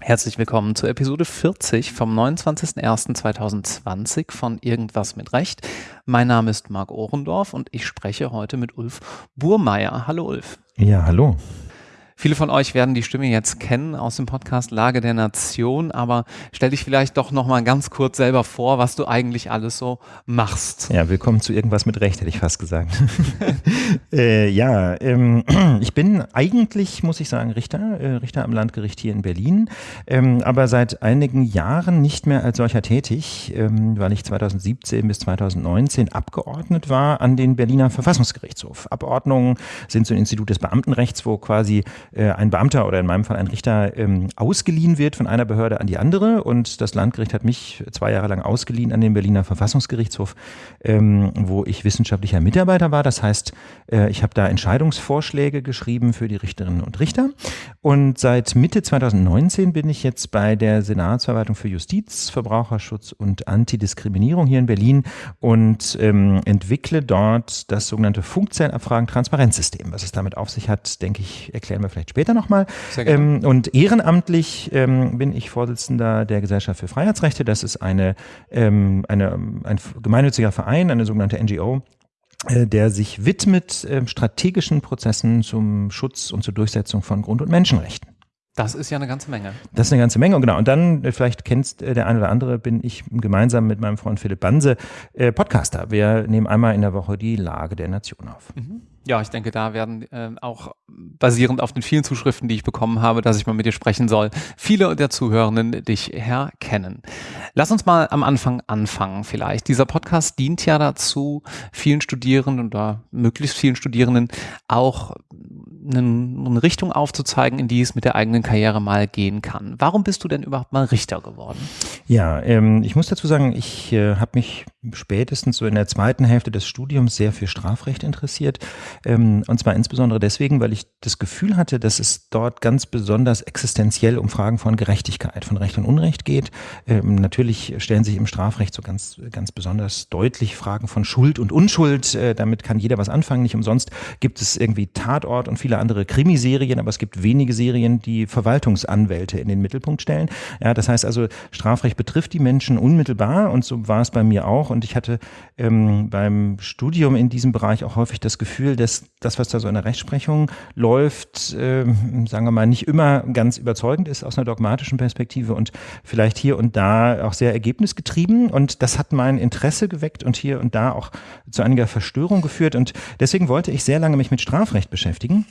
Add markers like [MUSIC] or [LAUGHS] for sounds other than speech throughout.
Herzlich willkommen zur Episode 40 vom 29.01.2020 von Irgendwas mit Recht. Mein Name ist Marc Ohrendorf und ich spreche heute mit Ulf Burmeier. Hallo Ulf. Ja, hallo. Viele von euch werden die Stimme jetzt kennen aus dem Podcast Lage der Nation, aber stell dich vielleicht doch noch mal ganz kurz selber vor, was du eigentlich alles so machst. Ja, willkommen zu irgendwas mit Recht, hätte ich fast gesagt. [LAUGHS] äh, ja, ähm, [CLEARS THROAT] ich bin eigentlich, muss ich sagen, Richter, äh, Richter am Landgericht hier in Berlin, ähm, aber seit einigen Jahren nicht mehr als solcher tätig, ähm, weil ich 2017 bis 2019 Abgeordnet war an den Berliner Verfassungsgerichtshof. Abordnungen sind so ein Institut des Beamtenrechts, wo quasi äh, ein Beamter oder in meinem Fall ein Richter ähm, ausgeliehen wird von einer Behörde an die andere. Und das Landgericht hat mich zwei Jahre lang ausgeliehen an den Berliner Verfassungsgerichtshof, ähm, wo ich wissenschaftlicher Mitarbeiter war. Das heißt, äh, ich habe da Entscheidungsvorschläge geschrieben für die Richterinnen und Richter. Und seit Mitte 2019 bin ich jetzt bei der Senatsverwaltung für Justiz, Verbraucherschutz und Antidiskriminierung hier in Berlin und ähm, entwickle dort das sogenannte Funkzellenabfragen-Transparenzsystem. Was es damit auf sich hat, denke ich, erklären wir vielleicht später nochmal. Ähm, und ehrenamtlich ähm, bin ich Vorsitzender der Gesellschaft für Freiheitsrechte. Das ist eine, ähm, eine, ein gemeinnütziger Verein, eine sogenannte NGO, äh, der sich widmet äh, strategischen Prozessen zum Schutz und zur Durchsetzung von Grund- und Menschenrechten. Das ist ja eine ganze Menge. Das ist eine ganze Menge, und genau. Und dann, äh, vielleicht kennst äh, der eine oder andere, bin ich gemeinsam mit meinem Freund Philipp Banse äh, Podcaster. Wir nehmen einmal in der Woche die Lage der Nation auf. Mhm. Ja, ich denke, da werden äh, auch basierend auf den vielen Zuschriften, die ich bekommen habe, dass ich mal mit dir sprechen soll, viele der Zuhörenden dich herkennen. Lass uns mal am Anfang anfangen vielleicht. Dieser Podcast dient ja dazu, vielen Studierenden oder möglichst vielen Studierenden auch eine Richtung aufzuzeigen, in die es mit der eigenen Karriere mal gehen kann. Warum bist du denn überhaupt mal Richter geworden? Ja, ähm, ich muss dazu sagen, ich äh, habe mich spätestens so in der zweiten Hälfte des Studiums sehr für Strafrecht interessiert. Ähm, und zwar insbesondere deswegen, weil ich das Gefühl hatte, dass es dort ganz besonders existenziell um Fragen von Gerechtigkeit, von Recht und Unrecht geht. Ähm, natürlich stellen sich im Strafrecht so ganz, ganz besonders deutlich Fragen von Schuld und Unschuld. Äh, damit kann jeder was anfangen. Nicht umsonst gibt es irgendwie Tatort und viele andere Krimiserien, aber es gibt wenige Serien, die Verwaltungsanwälte in den Mittelpunkt stellen. Ja, das heißt also, Strafrecht betrifft die Menschen unmittelbar und so war es bei mir auch. Und ich hatte ähm, beim Studium in diesem Bereich auch häufig das Gefühl, dass das, was da so in der Rechtsprechung läuft, äh, sagen wir mal, nicht immer ganz überzeugend ist aus einer dogmatischen Perspektive und vielleicht hier und da auch sehr ergebnisgetrieben. Und das hat mein Interesse geweckt und hier und da auch zu einiger Verstörung geführt. Und deswegen wollte ich sehr lange mich mit Strafrecht beschäftigen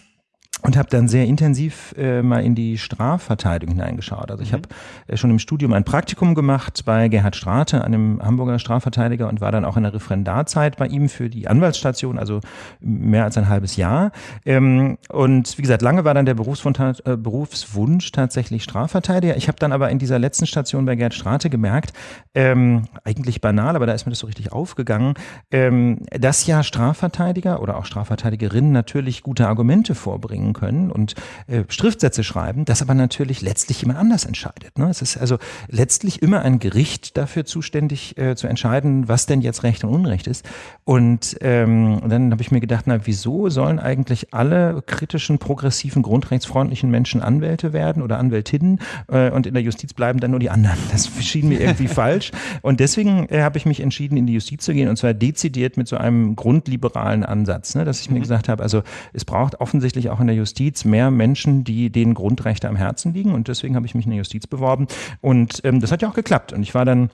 und habe dann sehr intensiv äh, mal in die Strafverteidigung hineingeschaut. Also ich mhm. habe äh, schon im Studium ein Praktikum gemacht bei Gerhard Strate, einem Hamburger Strafverteidiger und war dann auch in der Referendarzeit bei ihm für die Anwaltsstation, also mehr als ein halbes Jahr. Ähm, und wie gesagt, lange war dann der Berufswunsch, äh, Berufswunsch tatsächlich Strafverteidiger. Ich habe dann aber in dieser letzten Station bei Gerhard Strate gemerkt, ähm, eigentlich banal, aber da ist mir das so richtig aufgegangen, ähm, dass ja Strafverteidiger oder auch Strafverteidigerinnen natürlich gute Argumente vorbringen machen können und äh, Schriftsätze schreiben, das aber natürlich letztlich jemand anders entscheidet. Ne? Es ist also letztlich immer ein Gericht dafür zuständig äh, zu entscheiden, was denn jetzt Recht und Unrecht ist. Und ähm, dann habe ich mir gedacht, na wieso sollen eigentlich alle kritischen, progressiven, grundrechtsfreundlichen Menschen Anwälte werden oder Anwältinnen äh, und in der Justiz bleiben dann nur die anderen? Das schien mir irgendwie [LAUGHS] falsch. Und deswegen äh, habe ich mich entschieden, in die Justiz zu gehen und zwar dezidiert mit so einem grundliberalen Ansatz, ne? dass ich mir mhm. gesagt habe, also es braucht offensichtlich auch in der Justiz mehr Menschen, die denen Grundrechte am Herzen liegen. Und deswegen habe ich mich in der Justiz beworben. Und ähm, das hat ja auch geklappt. Und ich war dann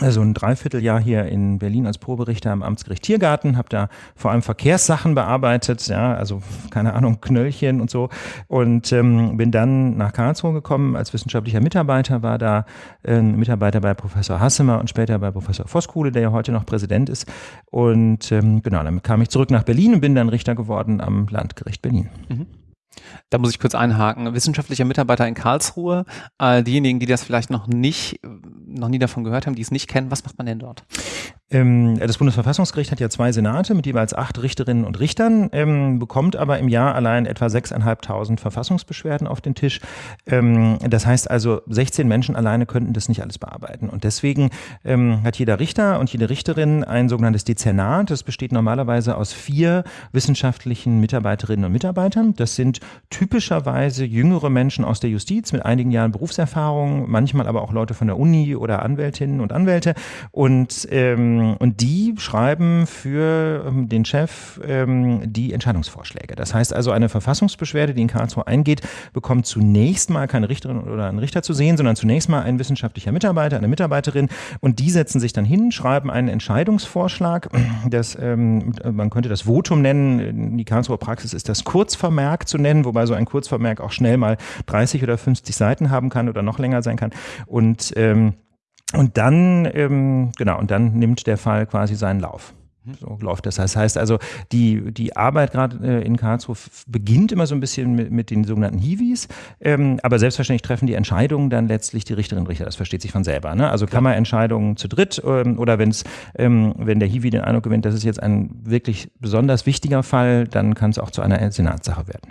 also ein Dreivierteljahr hier in Berlin als Proberichter am Amtsgericht Tiergarten, habe da vor allem Verkehrssachen bearbeitet, ja, also keine Ahnung, Knöllchen und so und ähm, bin dann nach Karlsruhe gekommen als wissenschaftlicher Mitarbeiter, war da äh, Mitarbeiter bei Professor Hassemer und später bei Professor Voskuhle, der ja heute noch Präsident ist und ähm, genau, dann kam ich zurück nach Berlin und bin dann Richter geworden am Landgericht Berlin. Mhm. Da muss ich kurz einhaken. Wissenschaftlicher Mitarbeiter in Karlsruhe. Äh, diejenigen, die das vielleicht noch nicht, noch nie davon gehört haben, die es nicht kennen, was macht man denn dort? Ähm, das Bundesverfassungsgericht hat ja zwei Senate mit jeweils acht Richterinnen und Richtern, ähm, bekommt aber im Jahr allein etwa 6.500 Verfassungsbeschwerden auf den Tisch. Ähm, das heißt also, 16 Menschen alleine könnten das nicht alles bearbeiten. Und deswegen ähm, hat jeder Richter und jede Richterin ein sogenanntes Dezernat. Das besteht normalerweise aus vier wissenschaftlichen Mitarbeiterinnen und Mitarbeitern. Das sind typischerweise jüngere Menschen aus der Justiz mit einigen Jahren Berufserfahrung, manchmal aber auch Leute von der Uni oder Anwältinnen und Anwälte. Und, ähm, und die schreiben für ähm, den Chef ähm, die Entscheidungsvorschläge. Das heißt also, eine Verfassungsbeschwerde, die in Karlsruhe eingeht, bekommt zunächst mal keine Richterin oder einen Richter zu sehen, sondern zunächst mal ein wissenschaftlicher Mitarbeiter, eine Mitarbeiterin. Und die setzen sich dann hin, schreiben einen Entscheidungsvorschlag. Das, ähm, man könnte das Votum nennen. In die Karlsruher Praxis ist das Kurzvermerk zu nennen, wobei so ein Kurzvermerk auch schnell mal 30 oder 50 Seiten haben kann oder noch länger sein kann. Und, ähm, und dann, ähm, genau, und dann nimmt der Fall quasi seinen Lauf. So läuft das. Das heißt also, die, die Arbeit gerade äh, in Karlsruhe beginnt immer so ein bisschen mit, mit den sogenannten Hiwis, ähm, aber selbstverständlich treffen die Entscheidungen dann letztlich die Richterinnen und Richter. Das versteht sich von selber. Ne? Also Kammerentscheidungen zu dritt ähm, oder wenn's, ähm, wenn der Hiwi den Eindruck gewinnt, das ist jetzt ein wirklich besonders wichtiger Fall, dann kann es auch zu einer Senatssache werden.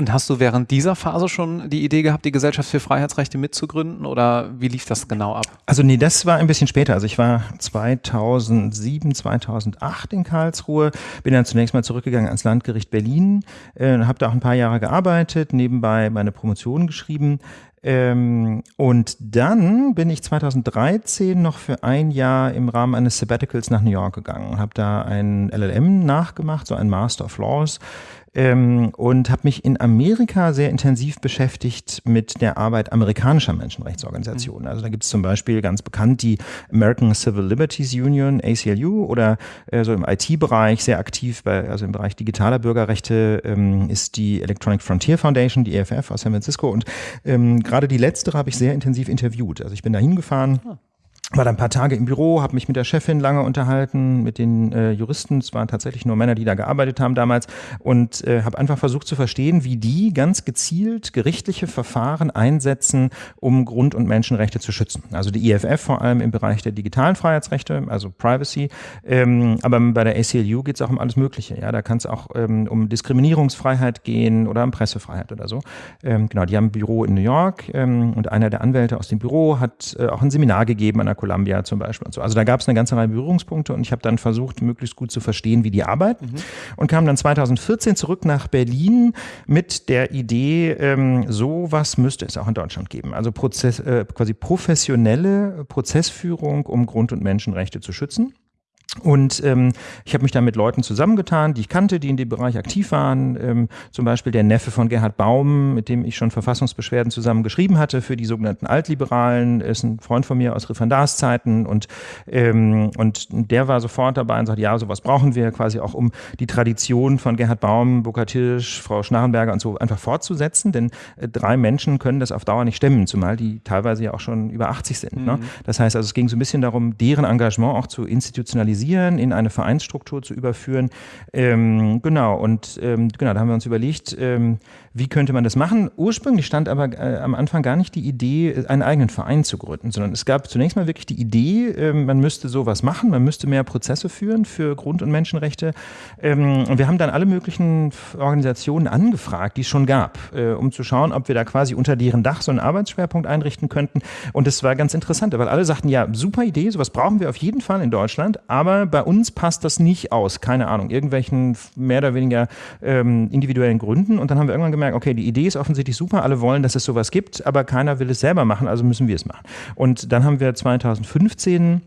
Und hast du während dieser Phase schon die Idee gehabt, die Gesellschaft für Freiheitsrechte mitzugründen oder wie lief das genau ab? Also nee, das war ein bisschen später. Also ich war 2007, 2008 in Karlsruhe, bin dann zunächst mal zurückgegangen ans Landgericht Berlin, äh, habe da auch ein paar Jahre gearbeitet, nebenbei meine Promotion geschrieben. Ähm, und dann bin ich 2013 noch für ein Jahr im Rahmen eines Sabbaticals nach New York gegangen, habe da ein LLM nachgemacht, so ein Master of Laws ähm, und habe mich in Amerika sehr intensiv beschäftigt mit der Arbeit amerikanischer Menschenrechtsorganisationen. Also da gibt es zum Beispiel ganz bekannt die American Civil Liberties Union, ACLU, oder äh, so im IT-Bereich sehr aktiv, bei, also im Bereich digitaler Bürgerrechte ähm, ist die Electronic Frontier Foundation, die EFF aus San Francisco. Und ähm, gerade die letztere habe ich sehr intensiv interviewt. Also ich bin da hingefahren. Ah war dann ein paar Tage im Büro, habe mich mit der Chefin lange unterhalten, mit den äh, Juristen. Es waren tatsächlich nur Männer, die da gearbeitet haben damals und äh, habe einfach versucht zu verstehen, wie die ganz gezielt gerichtliche Verfahren einsetzen, um Grund- und Menschenrechte zu schützen. Also die IFF vor allem im Bereich der digitalen Freiheitsrechte, also Privacy. Ähm, aber bei der ACLU geht es auch um alles Mögliche. Ja, da kann es auch ähm, um Diskriminierungsfreiheit gehen oder um Pressefreiheit oder so. Ähm, genau, die haben ein Büro in New York ähm, und einer der Anwälte aus dem Büro hat äh, auch ein Seminar gegeben an der Columbia zum Beispiel und so. Also da gab es eine ganze Reihe Berührungspunkte und ich habe dann versucht, möglichst gut zu verstehen, wie die arbeiten mhm. und kam dann 2014 zurück nach Berlin mit der Idee, ähm, sowas müsste es auch in Deutschland geben. Also Prozess, äh, quasi professionelle Prozessführung, um Grund- und Menschenrechte zu schützen. Und ähm, ich habe mich dann mit Leuten zusammengetan, die ich kannte, die in dem Bereich aktiv waren. Ähm, zum Beispiel der Neffe von Gerhard Baum, mit dem ich schon Verfassungsbeschwerden zusammen geschrieben hatte für die sogenannten Altliberalen, ist ein Freund von mir aus Referendarszeiten und, ähm, und der war sofort dabei und sagt, ja, sowas brauchen wir quasi auch, um die Tradition von Gerhard Baum, Burkhard Hirsch, Frau Schnarrenberger und so einfach fortzusetzen, denn äh, drei Menschen können das auf Dauer nicht stemmen, zumal die teilweise ja auch schon über 80 sind. Ne? Mhm. Ne? Das heißt also, es ging so ein bisschen darum, deren Engagement auch zu institutionalisieren organisieren, in eine Vereinsstruktur zu überführen. Ähm, genau, und ähm, genau, da haben wir uns überlegt, ähm, wie könnte man das machen? Ursprünglich stand aber äh, am Anfang gar nicht die Idee, einen eigenen Verein zu gründen, sondern es gab zunächst mal wirklich die Idee, äh, man müsste sowas machen, man müsste mehr Prozesse führen für Grund- und Menschenrechte. Ähm, und wir haben dann alle möglichen Organisationen angefragt, die es schon gab, äh, um zu schauen, ob wir da quasi unter deren Dach so einen Arbeitsschwerpunkt einrichten könnten. Und das war ganz interessant, weil alle sagten, ja, super Idee, sowas brauchen wir auf jeden Fall in Deutschland, aber bei uns passt das nicht aus, keine Ahnung, irgendwelchen mehr oder weniger ähm, individuellen Gründen. Und dann haben wir irgendwann gemerkt, okay, die Idee ist offensichtlich super, alle wollen, dass es sowas gibt, aber keiner will es selber machen, also müssen wir es machen. Und dann haben wir 2015 äh,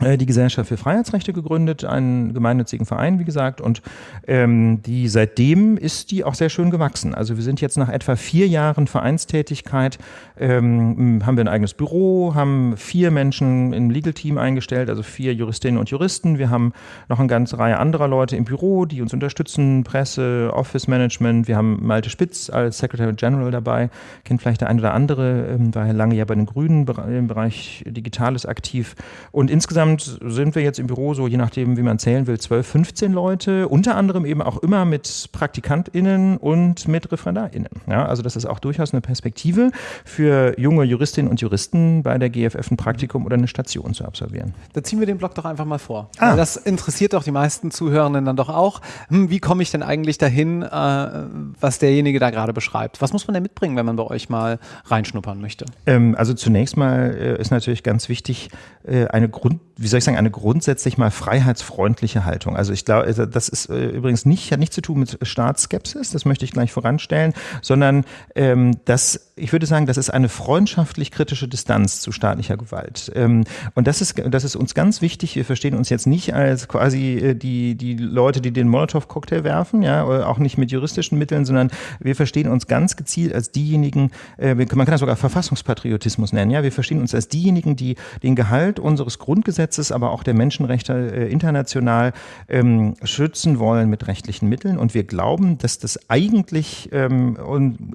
die Gesellschaft für Freiheitsrechte gegründet, einen gemeinnützigen Verein, wie gesagt, und ähm, die seitdem ist die auch sehr schön gewachsen. Also wir sind jetzt nach etwa vier Jahren Vereinstätigkeit, ähm, haben wir ein eigenes Büro, haben vier Menschen im Legal Team eingestellt, also vier Juristinnen und Juristen. Wir haben noch eine ganze Reihe anderer Leute im Büro, die uns unterstützen, Presse, Office Management. Wir haben Malte Spitz als Secretary General dabei, kennt vielleicht der eine oder andere, ähm, war lange ja bei den Grünen im Bereich Digitales aktiv. Und insgesamt insgesamt sind wir jetzt im Büro so, je nachdem, wie man zählen will, 12, 15 Leute, unter anderem eben auch immer mit PraktikantInnen und mit ReferendarInnen. Ja, also das ist auch durchaus eine Perspektive für junge Juristinnen und Juristen bei der GFF ein Praktikum oder eine Station zu absolvieren. Da ziehen wir den Blog doch einfach mal vor. Ah. Das interessiert doch die meisten Zuhörenden dann doch auch. Hm, wie komme ich denn eigentlich dahin, äh, was derjenige da gerade beschreibt? Was muss man denn mitbringen, wenn man bei euch mal reinschnuppern möchte? Ähm, also zunächst mal äh, ist natürlich ganz wichtig, äh, eine Grund, wie soll ich sagen, eine grundsätzlich mal freiheitsfreundliche Haltung. Also ich glaube, also das ist äh, übrigens nicht, hat nichts zu tun mit Staatsskepsis, das möchte ich gleich voranstellen, sondern ähm, das, ich würde sagen, das ist eine freundschaftlich kritische Distanz zu staatlicher Gewalt. Ähm, und das ist, das ist uns ganz wichtig. Wir verstehen uns jetzt nicht als quasi äh, die, die Leute, die den Molotow-Cocktail werfen, ja, auch nicht mit juristischen Mitteln, sondern wir verstehen uns ganz gezielt als diejenigen, äh, man kann das sogar Verfassungspatriotismus nennen, ja, wir verstehen uns als diejenigen, die den Gehalt unseres Grundgesetzes, aber auch der Menschenrechte äh, international ähm, schützen wollen mit rechtlichen Mitteln. Und wir glauben, dass das eigentlich ähm,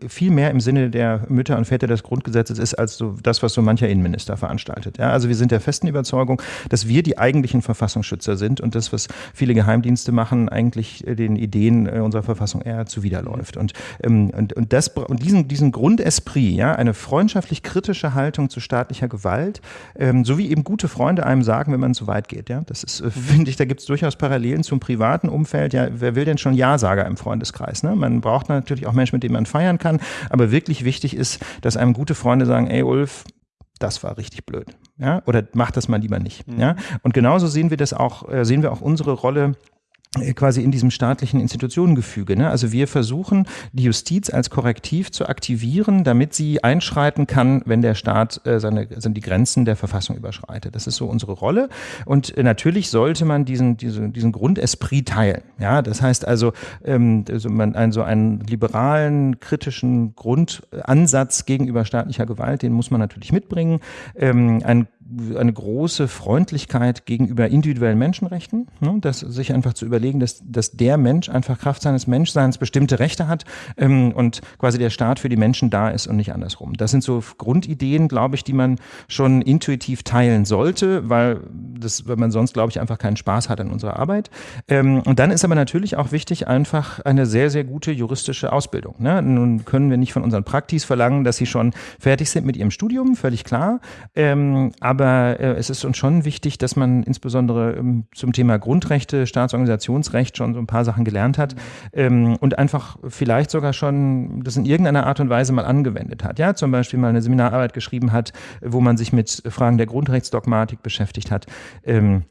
viel mehr im Sinne der Mütter und Väter des Grundgesetzes ist, als so das, was so mancher Innenminister veranstaltet. Ja, also wir sind der festen Überzeugung, dass wir die eigentlichen Verfassungsschützer sind und das, was viele Geheimdienste machen, eigentlich äh, den Ideen äh, unserer Verfassung eher zuwiderläuft. Und, ähm, und, und, das, und diesen, diesen Grundesprit, ja, eine freundschaftlich kritische Haltung zu staatlicher Gewalt, ähm, so wie eben gute Freunde einem sagen, wenn man zu weit geht. Ja, das ist, äh, finde ich, da gibt es durchaus Parallelen zum privaten Umfeld. Ja, wer will denn schon Ja-Sager im Freundeskreis? Ne? Man braucht natürlich auch Menschen, mit denen man feiern kann. Aber wirklich wichtig ist, dass einem gute Freunde sagen, ey Ulf, das war richtig blöd. Ja? Oder mach das mal lieber nicht. Mhm. Ja? Und genauso sehen wir das auch, äh, sehen wir auch unsere Rolle quasi in diesem staatlichen Institutionengefüge. Ne? Also wir versuchen, die Justiz als Korrektiv zu aktivieren, damit sie einschreiten kann, wenn der Staat äh, seine, seine die Grenzen der Verfassung überschreitet. Das ist so unsere Rolle. Und äh, natürlich sollte man diesen, diesen, diesen Grundesprit teilen. Ja, das heißt also, ähm, also man einen, einen liberalen, kritischen Grundansatz gegenüber staatlicher Gewalt, den muss man natürlich mitbringen. Ähm, ein eine große Freundlichkeit gegenüber individuellen Menschenrechten, ne, dass sich einfach zu überlegen, dass, dass der Mensch einfach Kraft seines Menschseins bestimmte Rechte hat ähm, und quasi der Staat für die Menschen da ist und nicht andersrum. Das sind so Grundideen, glaube ich, die man schon intuitiv teilen sollte, weil, das, weil man sonst, glaube ich, einfach keinen Spaß hat an unserer Arbeit. Ähm, und dann ist aber natürlich auch wichtig, einfach eine sehr, sehr gute juristische Ausbildung. Ne? Nun können wir nicht von unseren Praktis verlangen, dass sie schon fertig sind mit ihrem Studium, völlig klar. Ähm, aber aber äh, es ist uns schon wichtig, dass man insbesondere ähm, zum Thema Grundrechte, Staatsorganisationsrecht schon so ein paar Sachen gelernt hat ähm, und einfach vielleicht sogar schon das in irgendeiner Art und Weise mal angewendet hat. Ja, zum Beispiel mal eine Seminararbeit geschrieben hat, wo man sich mit Fragen der Grundrechtsdogmatik beschäftigt hat. Ähm,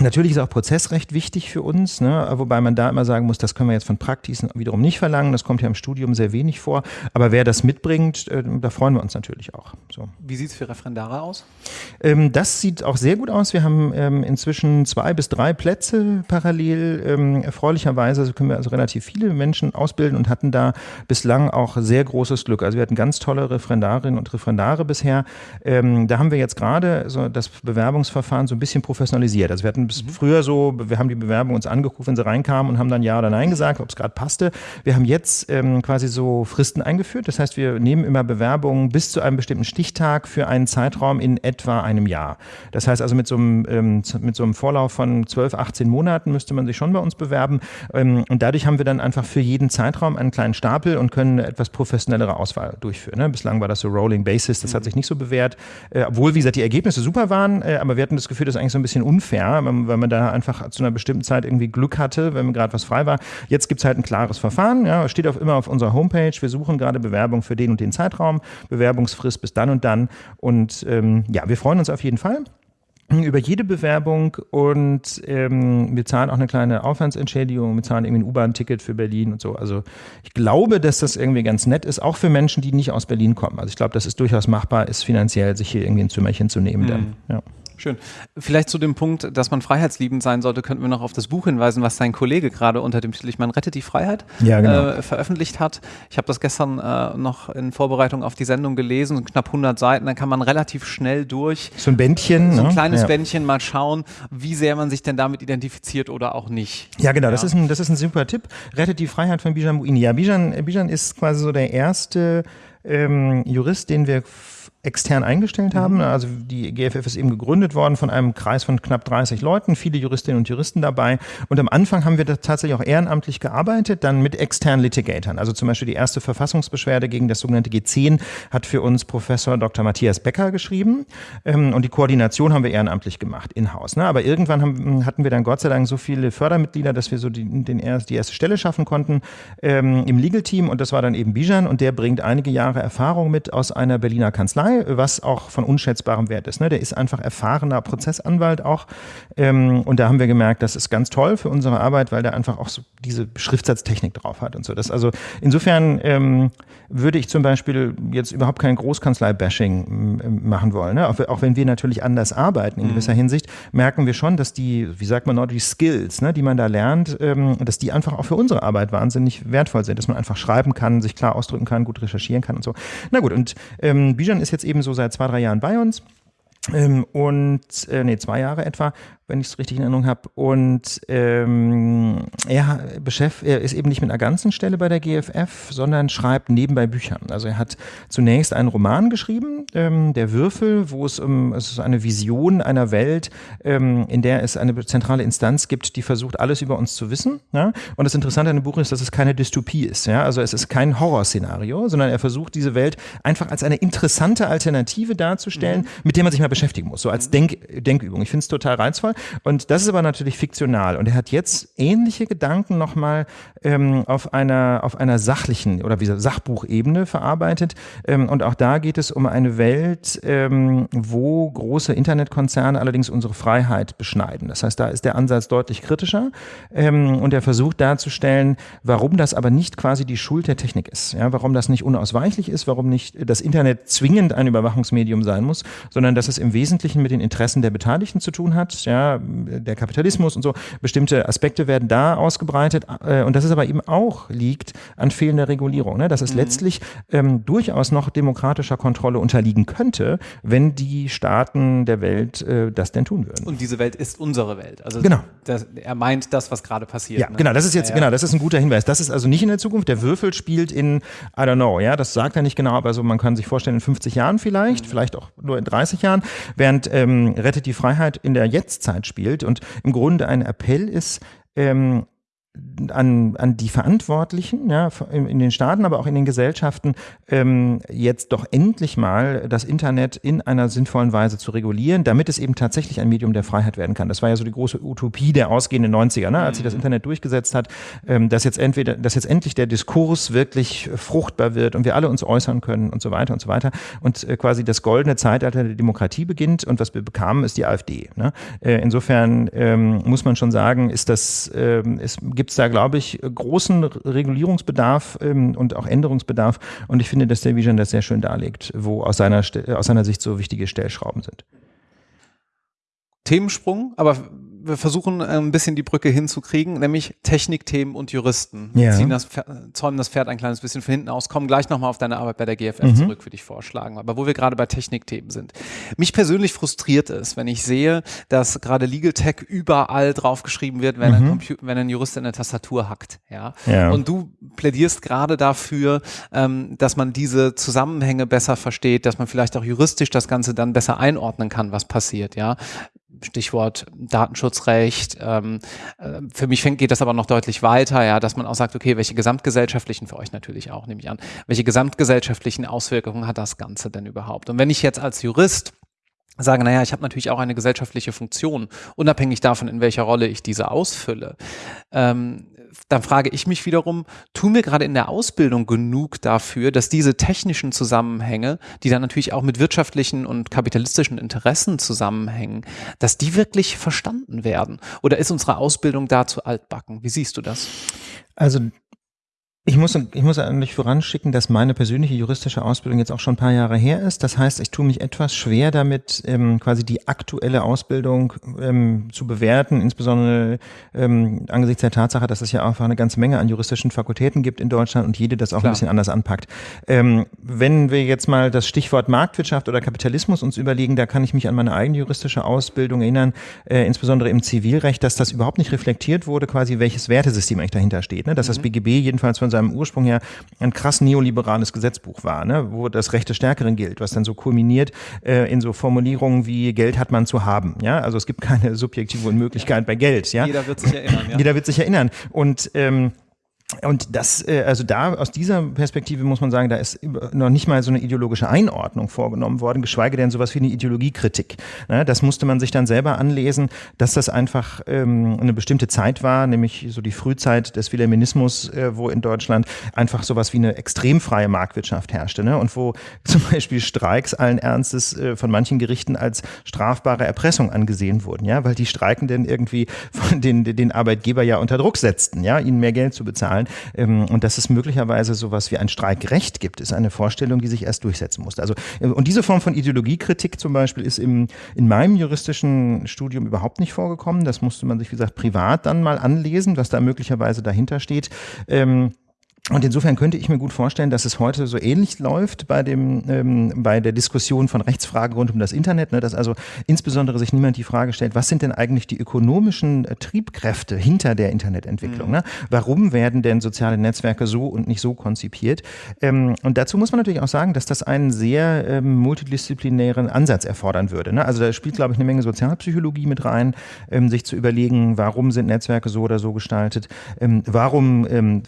Natürlich ist auch Prozessrecht wichtig für uns, ne? wobei man da immer sagen muss, das können wir jetzt von Praktisen wiederum nicht verlangen. Das kommt ja im Studium sehr wenig vor. Aber wer das mitbringt, äh, da freuen wir uns natürlich auch. So. Wie sieht es für Referendare aus? Ähm, das sieht auch sehr gut aus. Wir haben ähm, inzwischen zwei bis drei Plätze parallel. Ähm, erfreulicherweise können wir also relativ viele Menschen ausbilden und hatten da bislang auch sehr großes Glück. Also wir hatten ganz tolle Referendarinnen und Referendare bisher. Ähm, da haben wir jetzt gerade so das Bewerbungsverfahren so ein bisschen professionalisiert. Also wir hatten bis mhm. früher so, wir haben die Bewerbung uns angeguckt, wenn sie reinkamen und haben dann Ja oder Nein gesagt, ob es gerade passte. Wir haben jetzt ähm, quasi so Fristen eingeführt. Das heißt, wir nehmen immer Bewerbungen bis zu einem bestimmten Stichtag für einen Zeitraum in etwa einem Jahr. Das heißt also mit so einem, ähm, mit so einem Vorlauf von 12, 18 Monaten müsste man sich schon bei uns bewerben. Ähm, und dadurch haben wir dann einfach für jeden Zeitraum einen kleinen Stapel und können eine etwas professionellere Auswahl durchführen. Ne? Bislang war das so Rolling Basis, das hat mhm. sich nicht so bewährt. Äh, obwohl, wie gesagt, die Ergebnisse super waren, äh, aber wir hatten das Gefühl, das ist eigentlich so ein bisschen unfair. Man weil man da einfach zu einer bestimmten Zeit irgendwie Glück hatte, wenn gerade was frei war. Jetzt gibt es halt ein klares Verfahren, ja, steht auf, immer auf unserer Homepage. Wir suchen gerade Bewerbung für den und den Zeitraum, Bewerbungsfrist bis dann und dann. Und ähm, ja, wir freuen uns auf jeden Fall über jede Bewerbung und ähm, wir zahlen auch eine kleine Aufwandsentschädigung, wir zahlen irgendwie ein U-Bahn-Ticket für Berlin und so. Also ich glaube, dass das irgendwie ganz nett ist, auch für Menschen, die nicht aus Berlin kommen. Also ich glaube, dass es durchaus machbar ist, finanziell sich hier irgendwie ein Zimmerchen zu nehmen. Mhm. Dann, ja. Schön. Vielleicht zu dem Punkt, dass man freiheitsliebend sein sollte, könnten wir noch auf das Buch hinweisen, was sein Kollege gerade unter dem Titel Ich meine, rettet die Freiheit ja, genau. äh, veröffentlicht hat. Ich habe das gestern äh, noch in Vorbereitung auf die Sendung gelesen, knapp 100 Seiten, dann kann man relativ schnell durch so ein Bändchen, so ein ne? kleines ja. Bändchen mal schauen, wie sehr man sich denn damit identifiziert oder auch nicht. Ja, genau, ja. Das, ist ein, das ist ein super Tipp. Rettet die Freiheit von Bijan Mouini. Ja, Bijan, Bijan ist quasi so der erste ähm, Jurist, den wir extern eingestellt haben. Mhm. Also die GFF ist eben gegründet worden von einem Kreis von knapp 30 Leuten, viele Juristinnen und Juristen dabei. Und am Anfang haben wir da tatsächlich auch ehrenamtlich gearbeitet, dann mit externen Litigatoren. Also zum Beispiel die erste Verfassungsbeschwerde gegen das sogenannte G10 hat für uns Professor Dr. Matthias Becker geschrieben. Ähm, und die Koordination haben wir ehrenamtlich gemacht, in-house. Ne? Aber irgendwann haben, hatten wir dann Gott sei Dank so viele Fördermitglieder, dass wir so die, den, die erste Stelle schaffen konnten ähm, im Legal-Team. Und das war dann eben Bijan und der bringt einige Jahre Erfahrung mit aus einer Berliner Kanzlei, was auch von unschätzbarem Wert ist. Ne? Der ist einfach erfahrener Prozessanwalt auch. Ähm, und da haben wir gemerkt, das ist ganz toll für unsere Arbeit, weil der einfach auch so diese Schriftsatztechnik drauf hat und so. Das also insofern ähm, würde ich zum Beispiel jetzt überhaupt kein Großkanzlei-Bashing machen wollen. Ne? Auch, auch, wenn wir natürlich anders arbeiten in mhm. gewisser Hinsicht, merken wir schon, dass die, wie sagt man noch, die Skills, ne, die man da lernt, ähm, dass die einfach auch für unsere Arbeit wahnsinnig wertvoll sind, dass man einfach schreiben kann, sich klar ausdrücken kann, gut recherchieren kann und so. Na gut, und ähm, Bijan ist jetzt eben so seit zwei, drei Jahren bei uns. Ähm, und äh, nee, zwei Jahre etwa wenn ich es richtig in Erinnerung habe. Und ähm, er, er ist eben nicht mit einer ganzen Stelle bei der GFF, sondern schreibt nebenbei Büchern. Also er hat zunächst einen Roman geschrieben, ähm, Der Würfel, wo es um es ist eine Vision einer Welt, ähm, in der es eine zentrale Instanz gibt, die versucht, alles über uns zu wissen. Ja? Und das Interessante an dem Buch ist, dass es keine Dystopie ist. Ja? Also es ist kein Horrorszenario, sondern er versucht, diese Welt einfach als eine interessante Alternative darzustellen, mhm. mit der man sich mal beschäftigen muss, so als Denk Denkübung. Ich finde es total reizvoll. Und das ist aber natürlich fiktional. Und er hat jetzt ähnliche Gedanken nochmal ähm, auf, einer, auf einer sachlichen oder wie Sachbuchebene verarbeitet. Ähm, und auch da geht es um eine Welt, ähm, wo große Internetkonzerne allerdings unsere Freiheit beschneiden. Das heißt, da ist der Ansatz deutlich kritischer. Ähm, und er versucht darzustellen, warum das aber nicht quasi die Schuld der Technik ist. Ja, warum das nicht unausweichlich ist, warum nicht das Internet zwingend ein Überwachungsmedium sein muss, sondern dass es im Wesentlichen mit den Interessen der Beteiligten zu tun hat. Ja, der Kapitalismus und so. Bestimmte Aspekte werden da ausgebreitet. Äh, und das ist aber eben auch liegt an fehlender Regulierung. Ne? Dass es mhm. letztlich ähm, durchaus noch demokratischer Kontrolle unterliegen könnte, wenn die Staaten der Welt äh, das denn tun würden. Und diese Welt ist unsere Welt. Also genau. Das, er meint das, was gerade passiert. Ja, ne? genau. Das ist jetzt, ja, ja. genau, das ist ein guter Hinweis. Das ist also nicht in der Zukunft. Der Würfel spielt in, I don't know, ja, das sagt er nicht genau, aber so, man kann sich vorstellen, in 50 Jahren vielleicht, mhm. vielleicht auch nur in 30 Jahren, während ähm, Rettet die Freiheit in der Jetztzeit spielt und im Grunde ein Appell ist, ähm, an, an die Verantwortlichen ja, in den Staaten, aber auch in den Gesellschaften, ähm, jetzt doch endlich mal das Internet in einer sinnvollen Weise zu regulieren, damit es eben tatsächlich ein Medium der Freiheit werden kann. Das war ja so die große Utopie der ausgehenden 90er, ne, als sich das mhm. Internet durchgesetzt hat, ähm, dass jetzt entweder, dass jetzt endlich der Diskurs wirklich fruchtbar wird und wir alle uns äußern können und so weiter und so weiter und äh, quasi das goldene Zeitalter der Demokratie beginnt und was wir bekamen, ist die AfD. Ne? Äh, insofern ähm, muss man schon sagen, ist das, ähm, es gibt es da, glaube ich, großen Regulierungsbedarf ähm, und auch Änderungsbedarf. Und ich finde, dass der Vision das sehr schön darlegt, wo aus seiner, aus seiner Sicht so wichtige Stellschrauben sind. Themensprung, aber wir versuchen äh, ein bisschen die Brücke hinzukriegen, nämlich Technikthemen und Juristen. Ja. Ziehen das, zäumen das Pferd ein kleines bisschen von hinten aus, kommen gleich nochmal auf deine Arbeit bei der GFF mhm. zurück, würde ich vorschlagen. Aber wo wir gerade bei Technikthemen sind. Mich persönlich frustriert es, wenn ich sehe, dass gerade Legal Tech überall draufgeschrieben wird, wenn, mhm. ein, wenn ein Jurist in der Tastatur hackt. Ja? ja. Und du plädierst gerade dafür, ähm, dass man diese Zusammenhänge besser versteht, dass man vielleicht auch juristisch das Ganze dann besser einordnen kann, was passiert. Ja? Stichwort Datenschutzrecht. Ähm, äh, für mich fängt, geht das aber noch deutlich weiter, ja, dass man auch sagt, okay, welche gesamtgesellschaftlichen, für euch natürlich auch, nehme ich an, welche gesamtgesellschaftlichen Auswirkungen hat das Ganze denn überhaupt? Und wenn ich jetzt als Jurist sage, naja, ich habe natürlich auch eine gesellschaftliche Funktion, unabhängig davon, in welcher Rolle ich diese ausfülle, ähm, dann frage ich mich wiederum, tun wir gerade in der Ausbildung genug dafür, dass diese technischen Zusammenhänge, die dann natürlich auch mit wirtschaftlichen und kapitalistischen Interessen zusammenhängen, dass die wirklich verstanden werden? Oder ist unsere Ausbildung dazu altbacken? Wie siehst du das? Also ich muss, ich muss eigentlich voranschicken, dass meine persönliche juristische Ausbildung jetzt auch schon ein paar Jahre her ist. Das heißt, ich tue mich etwas schwer damit, ähm, quasi die aktuelle Ausbildung ähm, zu bewerten, insbesondere ähm, angesichts der Tatsache, dass es ja einfach eine ganze Menge an juristischen Fakultäten gibt in Deutschland und jede das auch Klar. ein bisschen anders anpackt. Ähm, wenn wir jetzt mal das Stichwort Marktwirtschaft oder Kapitalismus uns überlegen, da kann ich mich an meine eigene juristische Ausbildung erinnern, äh, insbesondere im Zivilrecht, dass das überhaupt nicht reflektiert wurde, quasi welches Wertesystem eigentlich dahinter steht. Ne? Dass mhm. das BGB jedenfalls von seinem Ursprung her ein krass neoliberales Gesetzbuch war, ne? wo das Recht des Stärkeren gilt, was dann so kulminiert äh, in so Formulierungen wie Geld hat man zu haben. Ja, also es gibt keine [LAUGHS] subjektive Unmöglichkeit bei Geld. Ja, jeder wird sich erinnern. Ja? Jeder wird sich erinnern und ähm, und das, äh, also da aus dieser Perspektive muss man sagen, da ist noch nicht mal so eine ideologische Einordnung vorgenommen worden, geschweige denn sowas wie eine Ideologiekritik. Ne, das musste man sich dann selber anlesen, dass das einfach ähm, eine bestimmte Zeit war, nämlich so die Frühzeit des Wilhelminismus, äh, wo in Deutschland einfach sowas wie eine extrem freie Marktwirtschaft herrschte ne? und wo [LAUGHS] zum Beispiel Streiks allen Ernstes äh, von manchen Gerichten als strafbare Erpressung angesehen wurden, ja, weil die Streikenden irgendwie den, den Arbeitgeber ja unter Druck setzten, ja, ihnen mehr Geld zu bezahlen zahlen. Ähm, und dass es möglicherweise sowas wie ein Streikrecht gibt, ist eine Vorstellung, die sich erst durchsetzen musste. Also, äh, und diese Form von Ideologiekritik zum Beispiel ist im, in meinem juristischen Studium überhaupt nicht vorgekommen. Das musste man sich, wie gesagt, privat dann mal anlesen, was da möglicherweise dahinter steht. Ähm, und insofern könnte ich mir gut vorstellen, dass es heute so ähnlich läuft bei dem ähm, bei der Diskussion von Rechtsfragen rund um das Internet, ne, dass also insbesondere sich niemand die Frage stellt, was sind denn eigentlich die ökonomischen äh, Triebkräfte hinter der Internetentwicklung? Mhm. Ne? Warum werden denn soziale Netzwerke so und nicht so konzipiert? Ähm, und dazu muss man natürlich auch sagen, dass das einen sehr ähm, multidisziplinären Ansatz erfordern würde. Ne? Also da spielt, glaube ich, eine Menge Sozialpsychologie mit rein, ähm, sich zu überlegen, warum sind Netzwerke so oder so gestaltet? Ähm, warum ähm,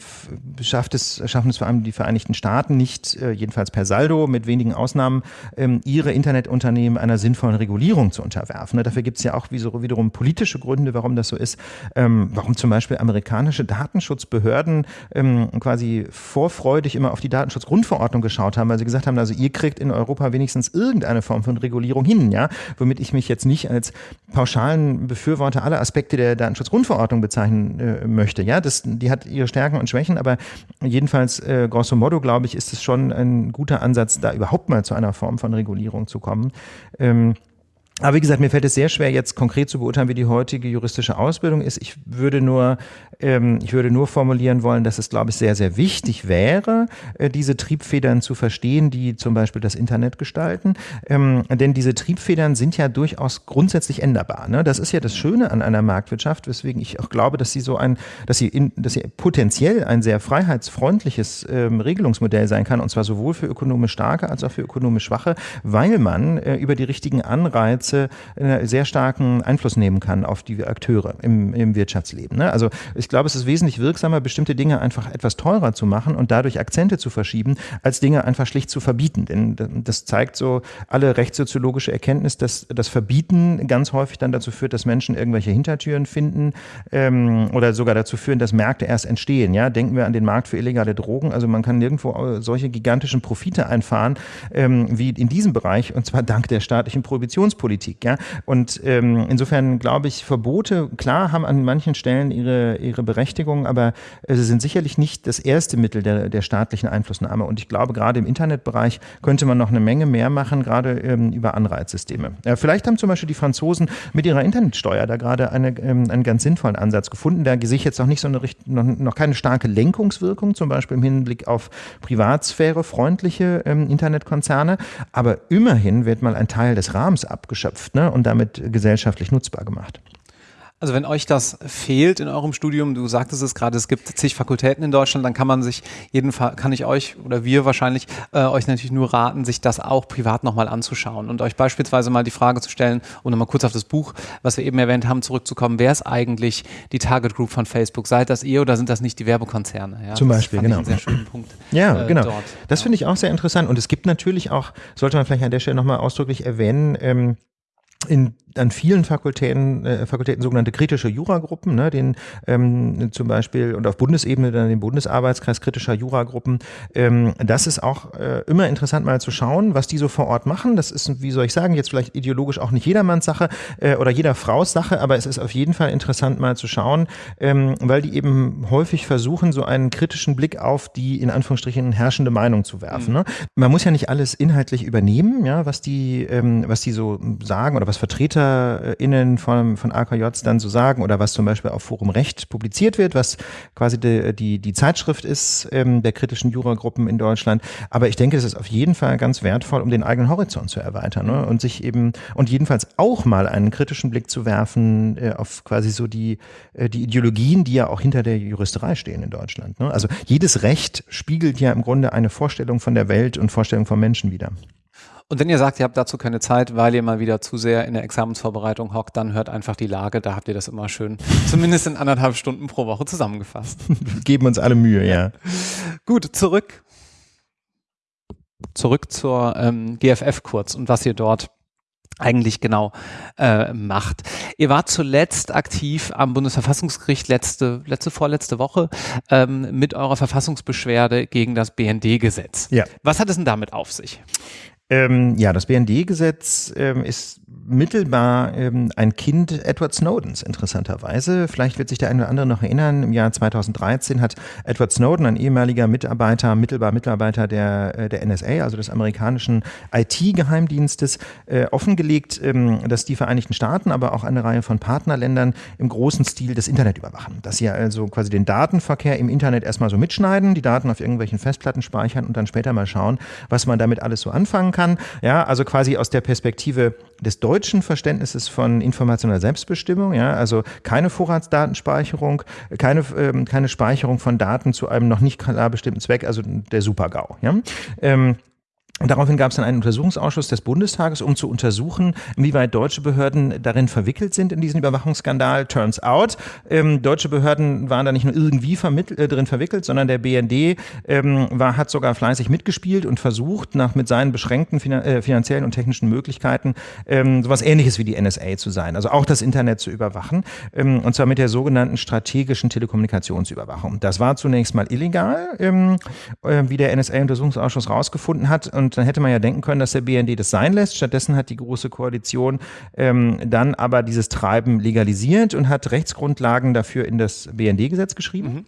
schafft schafft es, schaffen es vor allem die Vereinigten Staaten nicht, äh, jedenfalls per Saldo, mit wenigen Ausnahmen, ähm, ihre Internetunternehmen einer sinnvollen Regulierung zu unterwerfen. Ne? Dafür gibt es ja auch wiederum politische Gründe, warum das so ist. Ähm, warum zum Beispiel amerikanische Datenschutzbehörden ähm, quasi vorfreudig immer auf die Datenschutzgrundverordnung geschaut haben, weil sie gesagt haben, also ihr kriegt in Europa wenigstens irgendeine Form von Regulierung hin, ja, womit ich mich jetzt nicht als pauschalen Befürworter aller Aspekte der Datenschutzgrundverordnung bezeichnen äh, möchte. Ja, das, die hat ihre Stärken und Schwächen, aber Jedenfalls, äh, grosso modo, glaube ich, ist es schon ein guter Ansatz, da überhaupt mal zu einer Form von Regulierung zu kommen. Ähm, aber wie gesagt, mir fällt es sehr schwer, jetzt konkret zu beurteilen, wie die heutige juristische Ausbildung ist. Ich würde nur, ähm, ich würde nur formulieren wollen, dass es, glaube ich, sehr, sehr wichtig wäre, äh, diese Triebfedern zu verstehen, die zum Beispiel das Internet gestalten. Ähm, denn diese Triebfedern sind ja durchaus grundsätzlich änderbar. Ne? Das ist ja das Schöne an einer Marktwirtschaft, weswegen ich auch glaube, dass sie so ein, dass sie, in, dass sie potenziell ein sehr freiheitsfreundliches ähm, Regelungsmodell sein kann, und zwar sowohl für ökonomisch starke als auch für ökonomisch schwache, weil man äh, über die richtigen Anreize Gesetze einen sehr starken Einfluss nehmen kann auf die Akteure im, im Wirtschaftsleben. Ne? Also ich glaube, es ist wesentlich wirksamer, bestimmte Dinge einfach etwas teurer zu machen und dadurch Akzente zu verschieben, als Dinge einfach schlicht zu verbieten. Denn das zeigt so alle rechtssoziologische Erkenntnis, dass das Verbieten ganz häufig dann dazu führt, dass Menschen irgendwelche Hintertüren finden ähm, oder sogar dazu führen, dass Märkte erst entstehen. Ja? Denken wir an den Markt für illegale Drogen. Also man kann nirgendwo solche gigantischen Profite einfahren ähm, wie in diesem Bereich und zwar dank der staatlichen Prohibitionspolitik. Politik. Ja? Und ähm, insofern glaube ich, Verbote, klar, haben an manchen Stellen ihre, ihre Berechtigung, aber sie sind sicherlich nicht das erste Mittel der, der staatlichen Einflussnahme. Und ich glaube, gerade im Internetbereich könnte man noch eine Menge mehr machen, gerade ähm, über Anreizsysteme. Ja, vielleicht haben zum Beispiel die Franzosen mit ihrer Internetsteuer da gerade eine, ähm, einen ganz sinnvollen Ansatz gefunden. Da sehe ich jetzt noch nicht so eine noch, noch keine starke Lenkungswirkung, zum Beispiel im Hinblick auf Privatsphäre freundliche ähm, Internetkonzerne. Aber immerhin wird mal ein Teil des Rahmens abgeschafft geschöpft ne, und damit gesellschaftlich nutzbar gemacht. Also wenn euch das fehlt in eurem Studium, du sagtest es gerade, es gibt zig Fakultäten in Deutschland, dann kann man sich jedenfalls, kann ich euch oder wir wahrscheinlich äh, euch natürlich nur raten, sich das auch privat nochmal anzuschauen und euch beispielsweise mal die Frage zu stellen und nochmal kurz auf das Buch, was wir eben erwähnt haben, zurückzukommen. Wer ist eigentlich die Target Group von Facebook? Seid das ihr oder sind das nicht die Werbekonzerne? Ja, Zum Beispiel, genau. einen sehr schönen Punkt. Ja, äh, genau. Dort. Das ja. finde ich auch sehr interessant und es gibt natürlich auch, sollte man vielleicht an der Stelle nochmal ausdrücklich erwähnen, ähm, in an vielen Fakultäten, äh, Fakultäten sogenannte kritische Juragruppen, ne, den ähm, zum Beispiel und auf Bundesebene dann den Bundesarbeitskreis kritischer Juragruppen. Ähm, das ist auch äh, immer interessant mal zu schauen, was die so vor Ort machen. Das ist, wie soll ich sagen, jetzt vielleicht ideologisch auch nicht jedermanns Sache äh, oder jeder Frau's Sache, aber es ist auf jeden Fall interessant mal zu schauen, ähm, weil die eben häufig versuchen, so einen kritischen Blick auf die in Anführungsstrichen herrschende Meinung zu werfen. Mhm. Ne? Man muss ja nicht alles inhaltlich übernehmen, ja, was die, ähm, was die so sagen oder was VertreterInnen von, von AKJs dann so sagen oder was zum Beispiel auf Forum Recht publiziert wird, was quasi die, die, die Zeitschrift ist ähm, der kritischen Juragruppen in Deutschland. Aber ich denke, es ist auf jeden Fall ganz wertvoll, um den eigenen Horizont zu erweitern ne? und sich eben und jedenfalls auch mal einen kritischen Blick zu werfen äh, auf quasi so die, äh, die Ideologien, die ja auch hinter der Juristerei stehen in Deutschland. Ne? Also jedes Recht spiegelt ja im Grunde eine Vorstellung von der Welt und Vorstellung von Menschen wieder. Und wenn ihr sagt, ihr habt dazu keine Zeit, weil ihr mal wieder zu sehr in der Examensvorbereitung hockt, dann hört einfach die Lage. Da habt ihr das immer schön, [LAUGHS] zumindest in anderthalb Stunden pro Woche zusammengefasst. Geben uns alle Mühe, ja. [LAUGHS] Gut, zurück. Zurück zur ähm, GFF kurz und was ihr dort eigentlich genau äh, macht. Ihr wart zuletzt aktiv am Bundesverfassungsgericht letzte, letzte vorletzte Woche ähm, mit eurer Verfassungsbeschwerde gegen das BND-Gesetz. Ja. Was hat es denn damit auf sich? Ähm, ja, das BND-Gesetz ähm, ist mittelbar ähm, ein Kind Edward Snowdens, interessanterweise. Vielleicht wird sich der eine oder andere noch erinnern, im Jahr 2013 hat Edward Snowden, ein ehemaliger Mitarbeiter, mittelbar Mitarbeiter der, äh, der NSA, also des amerikanischen IT-Geheimdienstes, äh, offengelegt, ähm, dass die Vereinigten Staaten, aber auch eine Reihe von Partnerländern im großen Stil das Internet überwachen. Dass sie also quasi den Datenverkehr im Internet erstmal so mitschneiden, die Daten auf irgendwelchen Festplatten speichern und dann später mal schauen, was man damit alles so anfangen kann. Ja, also quasi aus der Perspektive des deutschen Verständnisses von informationeller Selbstbestimmung, ja, also keine Vorratsdatenspeicherung, keine, ähm, keine Speicherung von Daten zu einem noch nicht klar bestimmten Zweck, also der Super-GAU. Ja. Ähm, daraufhin gab es dann einen Untersuchungsausschuss des Bundestages, um zu untersuchen, inwieweit deutsche Behörden darin verwickelt sind in diesen Überwachungsskandal. Turns out, ähm, deutsche Behörden waren da nicht nur irgendwie äh, drin verwickelt, sondern der BND ähm, war, hat sogar fleißig mitgespielt und versucht, nach mit seinen beschränkten finan äh, finanziellen und technischen Möglichkeiten ähm, sowas ähnliches wie die NSA zu sein, also auch das Internet zu überwachen, ähm, und zwar mit der sogenannten strategischen Telekommunikationsüberwachung. Das war zunächst mal illegal, ähm, äh, wie der NSA-Untersuchungsausschuss rausgefunden hat. Und dann hätte man ja denken können, dass der BND das sein lässt. Stattdessen hat die Große Koalition ähm, dann aber dieses Treiben legalisiert und hat Rechtsgrundlagen dafür in das BND-Gesetz geschrieben. Mhm.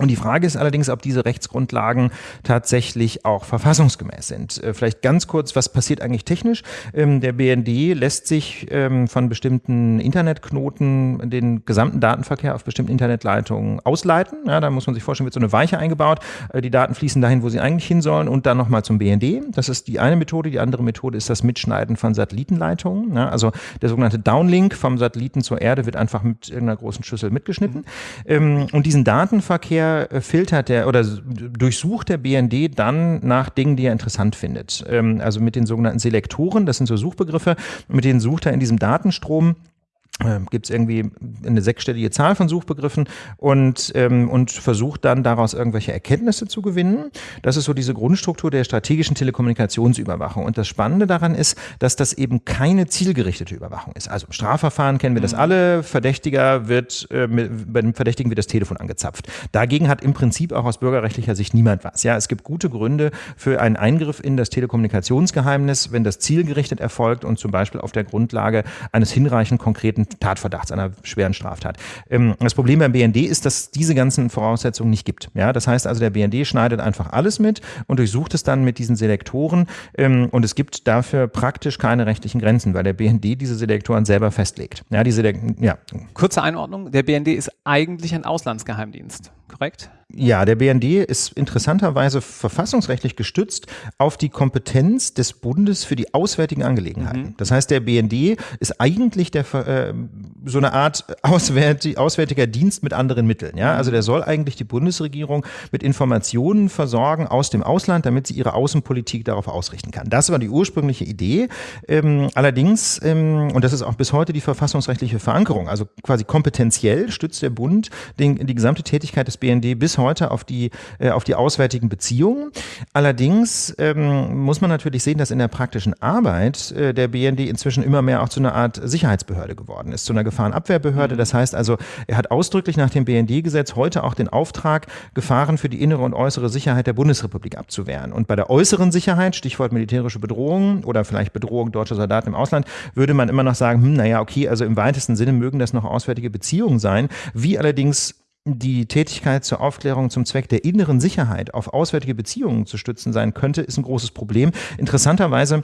Und die Frage ist allerdings, ob diese Rechtsgrundlagen tatsächlich auch verfassungsgemäß sind. Äh, vielleicht ganz kurz, was passiert eigentlich technisch? Ähm, der BND lässt sich ähm, von bestimmten Internetknoten den gesamten Datenverkehr auf bestimmten Internetleitungen ausleiten. Ja, da muss man sich vorstellen, wird so eine Weiche eingebaut. Äh, die Daten fließen dahin, wo sie eigentlich hin sollen und dann nochmal zum BND. Das ist die eine Methode. Die andere Methode ist das Mitschneiden von Satellitenleitungen. Ja, also der sogenannte Downlink vom Satelliten zur Erde wird einfach mit irgendeiner großen Schüssel mitgeschnitten. Mhm. Und diesen Datenverkehr der äh, filtert der oder durchsucht der BND dann nach Dingen, die er interessant findet. Ähm, also mit den sogenannten Selektoren, das sind so Suchbegriffe, mit denen sucht er in diesem Datenstrom gibt es irgendwie eine sechsstellige Zahl von Suchbegriffen und, ähm, und versucht dann daraus irgendwelche Erkenntnisse zu gewinnen. Das ist so diese Grundstruktur der strategischen Telekommunikationsüberwachung. Und das Spannende daran ist, dass das eben keine zielgerichtete Überwachung ist. Also im Strafverfahren kennen wir das mhm. alle. Verdächtiger wird, äh, mit, bei dem Verdächtigen wird das Telefon angezapft. Dagegen hat im Prinzip auch aus bürgerrechtlicher Sicht niemand was. Ja, es gibt gute Gründe für einen Eingriff in das Telekommunikationsgeheimnis, wenn das zielgerichtet erfolgt und zum Beispiel auf der Grundlage eines hinreichend konkreten Tatverdachts, einer schweren Straftat. Ähm, das Problem beim BND ist, dass diese ganzen Voraussetzungen nicht gibt. Ja, das heißt also, der BND schneidet einfach alles mit und durchsucht es dann mit diesen Selektoren ähm, und es gibt dafür praktisch keine rechtlichen Grenzen, weil der BND diese Selektoren selber festlegt. Ja, diese, ja. Kurze Einordnung, der BND ist eigentlich ein Auslandsgeheimdienst, korrekt? Ja, der BND ist interessanterweise verfassungsrechtlich gestützt auf die Kompetenz des Bundes für die auswärtigen Angelegenheiten. Mhm. Das heißt, der BND ist eigentlich der, äh, so eine Art [LAUGHS] auswärtig, auswärtiger Dienst mit anderen Mitteln. Ja? Also der soll eigentlich die Bundesregierung mit Informationen versorgen aus dem Ausland, damit sie ihre Außenpolitik darauf ausrichten kann. Das war die ursprüngliche Idee. Ähm, allerdings, ähm, und das ist auch bis heute die verfassungsrechtliche Verankerung, also quasi kompetenziell stützt der Bund den, die gesamte Tätigkeit des BND bis heute auf die, äh, auf die auswärtigen Beziehungen. Allerdings ähm, muss man natürlich sehen, dass in der praktischen Arbeit äh, der BND inzwischen immer mehr auch zu einer Art Sicherheitsbehörde geworden ist, zu einer Gefahrenabwehrbehörde. Mhm. Das heißt also, er hat ausdrücklich nach dem BND-Gesetz heute auch den Auftrag, Gefahren für die innere und äußere Sicherheit der Bundesrepublik abzuwehren. Und bei der äußeren Sicherheit, Stichwort militärische Bedrohung oder vielleicht Bedrohung deutscher Soldaten im Ausland, würde man immer noch sagen, hm, naja, okay, also im weitesten Sinne mögen das noch auswärtige Beziehungen sein. Wie allerdings die Tätigkeit zur Aufklärung zum Zweck der inneren Sicherheit auf auswärtige Beziehungen zu stützen sein könnte, ist ein großes Problem. Interessanterweise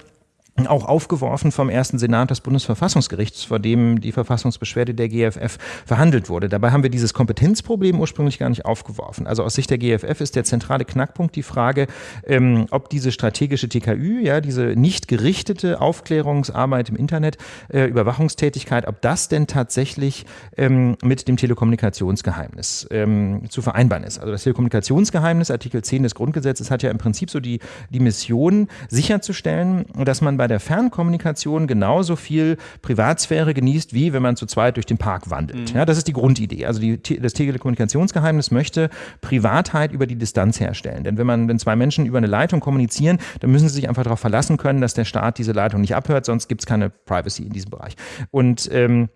auch aufgeworfen vom ersten Senat des Bundesverfassungsgerichts, vor dem die Verfassungsbeschwerde der GFF verhandelt wurde. Dabei haben wir dieses Kompetenzproblem ursprünglich gar nicht aufgeworfen. Also aus Sicht der GFF ist der zentrale Knackpunkt die Frage, ähm, ob diese strategische TKÜ, ja, diese nicht gerichtete Aufklärungsarbeit im Internet, äh, Überwachungstätigkeit, ob das denn tatsächlich ähm, mit dem Telekommunikationsgeheimnis ähm, zu vereinbaren ist. Also das Telekommunikationsgeheimnis, Artikel 10 des Grundgesetzes, hat ja im Prinzip so die, die Mission, sicherzustellen, dass man bei der Fernkommunikation genauso viel Privatsphäre genießt, wie wenn man zu zweit durch den Park wandelt. Mhm. Ja, das ist die Grundidee. Also die, das Telekommunikationsgeheimnis möchte Privatheit über die Distanz herstellen. Denn wenn man, wenn zwei Menschen über eine Leitung kommunizieren, dann müssen sie sich einfach darauf verlassen können, dass der Staat diese Leitung nicht abhört, sonst gibt es keine Privacy in diesem Bereich. Und ähm,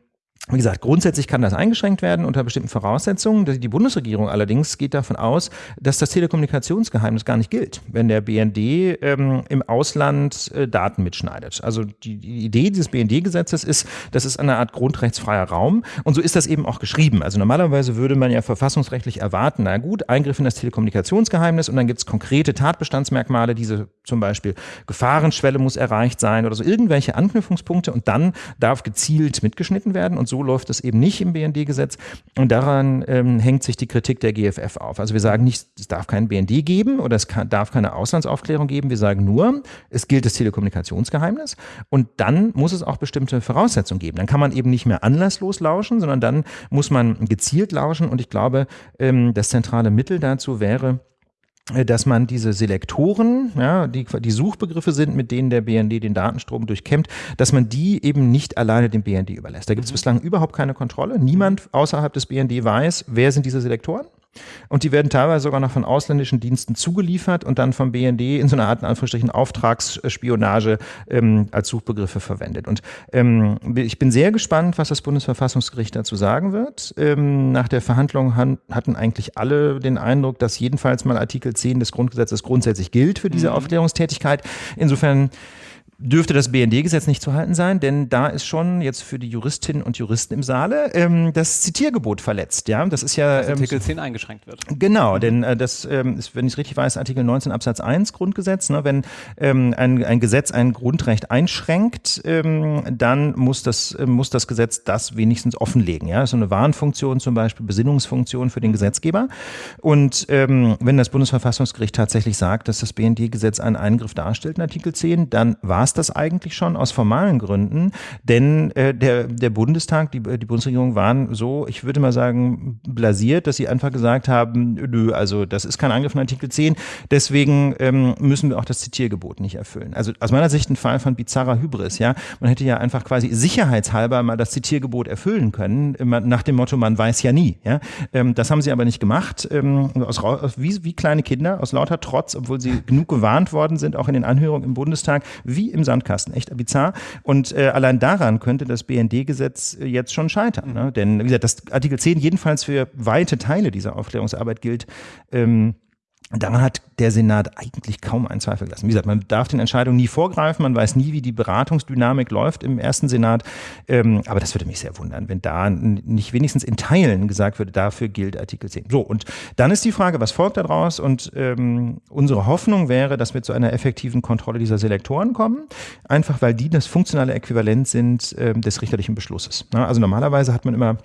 wie gesagt, grundsätzlich kann das eingeschränkt werden unter bestimmten Voraussetzungen. Die Bundesregierung allerdings geht davon aus, dass das Telekommunikationsgeheimnis gar nicht gilt, wenn der BND ähm, im Ausland äh, Daten mitschneidet. Also die, die Idee dieses BND-Gesetzes ist, das ist eine Art grundrechtsfreier Raum und so ist das eben auch geschrieben. Also normalerweise würde man ja verfassungsrechtlich erwarten, na gut, Eingriff in das Telekommunikationsgeheimnis und dann gibt es konkrete Tatbestandsmerkmale, diese zum Beispiel Gefahrenschwelle muss erreicht sein oder so irgendwelche Anknüpfungspunkte und dann darf gezielt mitgeschnitten werden und so läuft es eben nicht im BND-Gesetz. Und daran ähm, hängt sich die Kritik der GFF auf. Also wir sagen nicht, es darf kein BND geben oder es kann, darf keine Auslandsaufklärung geben. Wir sagen nur, es gilt das Telekommunikationsgeheimnis und dann muss es auch bestimmte Voraussetzungen geben. Dann kann man eben nicht mehr anlasslos lauschen, sondern dann muss man gezielt lauschen. Und ich glaube, ähm, das zentrale Mittel dazu wäre, dass man diese Selektoren, ja, die, die Suchbegriffe sind, mit denen der BND den Datenstrom durchkämmt, dass man die eben nicht alleine dem BND überlässt. Da gibt es mhm. bislang überhaupt keine Kontrolle. Niemand außerhalb des BND weiß, wer sind diese Selektoren. Und die werden teilweise sogar noch von ausländischen Diensten zugeliefert und dann vom BND in so einer Art, in Anführungsstrichen, Auftragsspionage ähm, als Suchbegriffe verwendet. Und ähm, ich bin sehr gespannt, was das Bundesverfassungsgericht dazu sagen wird. Ähm, nach der Verhandlung han hatten eigentlich alle den Eindruck, dass jedenfalls mal Artikel 10 des Grundgesetzes grundsätzlich gilt für diese mhm. Aufklärungstätigkeit. Insofern dürfte das BND-Gesetz nicht zu halten sein, denn da ist schon jetzt für die Juristinnen und Juristen im Saale ähm, das Zitiergebot verletzt. Ja, das ist ja ähm, Artikel 10 eingeschränkt wird. Genau, denn äh, das ähm, ist, wenn ich es richtig weiß, Artikel 19 Absatz 1 Grundgesetz. Ne, wenn ähm, ein, ein Gesetz ein Grundrecht einschränkt, ähm, dann muss das äh, muss das Gesetz das wenigstens offenlegen. Ja, so eine Warnfunktion zum Beispiel, Besinnungsfunktion für den Gesetzgeber. Und wenn das Bundesverfassungsgericht tatsächlich sagt, dass das BND-Gesetz einen Eingriff darstellt in Artikel 10, dann war es das eigentlich schon aus formalen Gründen, denn äh, der, der Bundestag, die, die Bundesregierung waren so, ich würde mal sagen, blasiert, dass sie einfach gesagt haben, nö, also das ist kein Angriff in Artikel 10, deswegen ähm, müssen wir auch das Zitiergebot nicht erfüllen. Also aus meiner Sicht ein Fall von bizarrer Hybris, ja. Man hätte ja einfach quasi sicherheitshalber mal das Zitiergebot erfüllen können, nach dem Motto, man weiß ja nie, ja. Ähm, das haben sie aber nicht gemacht, ähm, aus, wie, wie kleine Kinder, aus lauter Trotz, obwohl sie genug gewarnt worden sind, auch in den Anhörungen im Bundestag, wie im Sandkasten. Echt bizarr. Und äh, allein daran könnte das BND-Gesetz äh, jetzt schon scheitern. Ne? Denn, wie gesagt, das Artikel 10 jedenfalls für weite Teile dieser Aufklärungsarbeit gilt. Ähm, Daran hat der Senat eigentlich kaum einen Zweifel gelassen. Wie gesagt, man darf den Entscheidungen nie vorgreifen, man weiß nie, wie die Beratungsdynamik läuft im ersten Senat. Ähm, aber das würde mich sehr wundern, wenn da nicht wenigstens in Teilen gesagt würde, dafür gilt Artikel 10. So, und dann ist die Frage, was folgt daraus? Und ähm, unsere Hoffnung wäre, dass wir zu einer effektiven Kontrolle dieser Selektoren kommen, einfach weil die das funktionale Äquivalent sind ähm, des richterlichen Beschlusses. Na, also normalerweise hat man immer äh,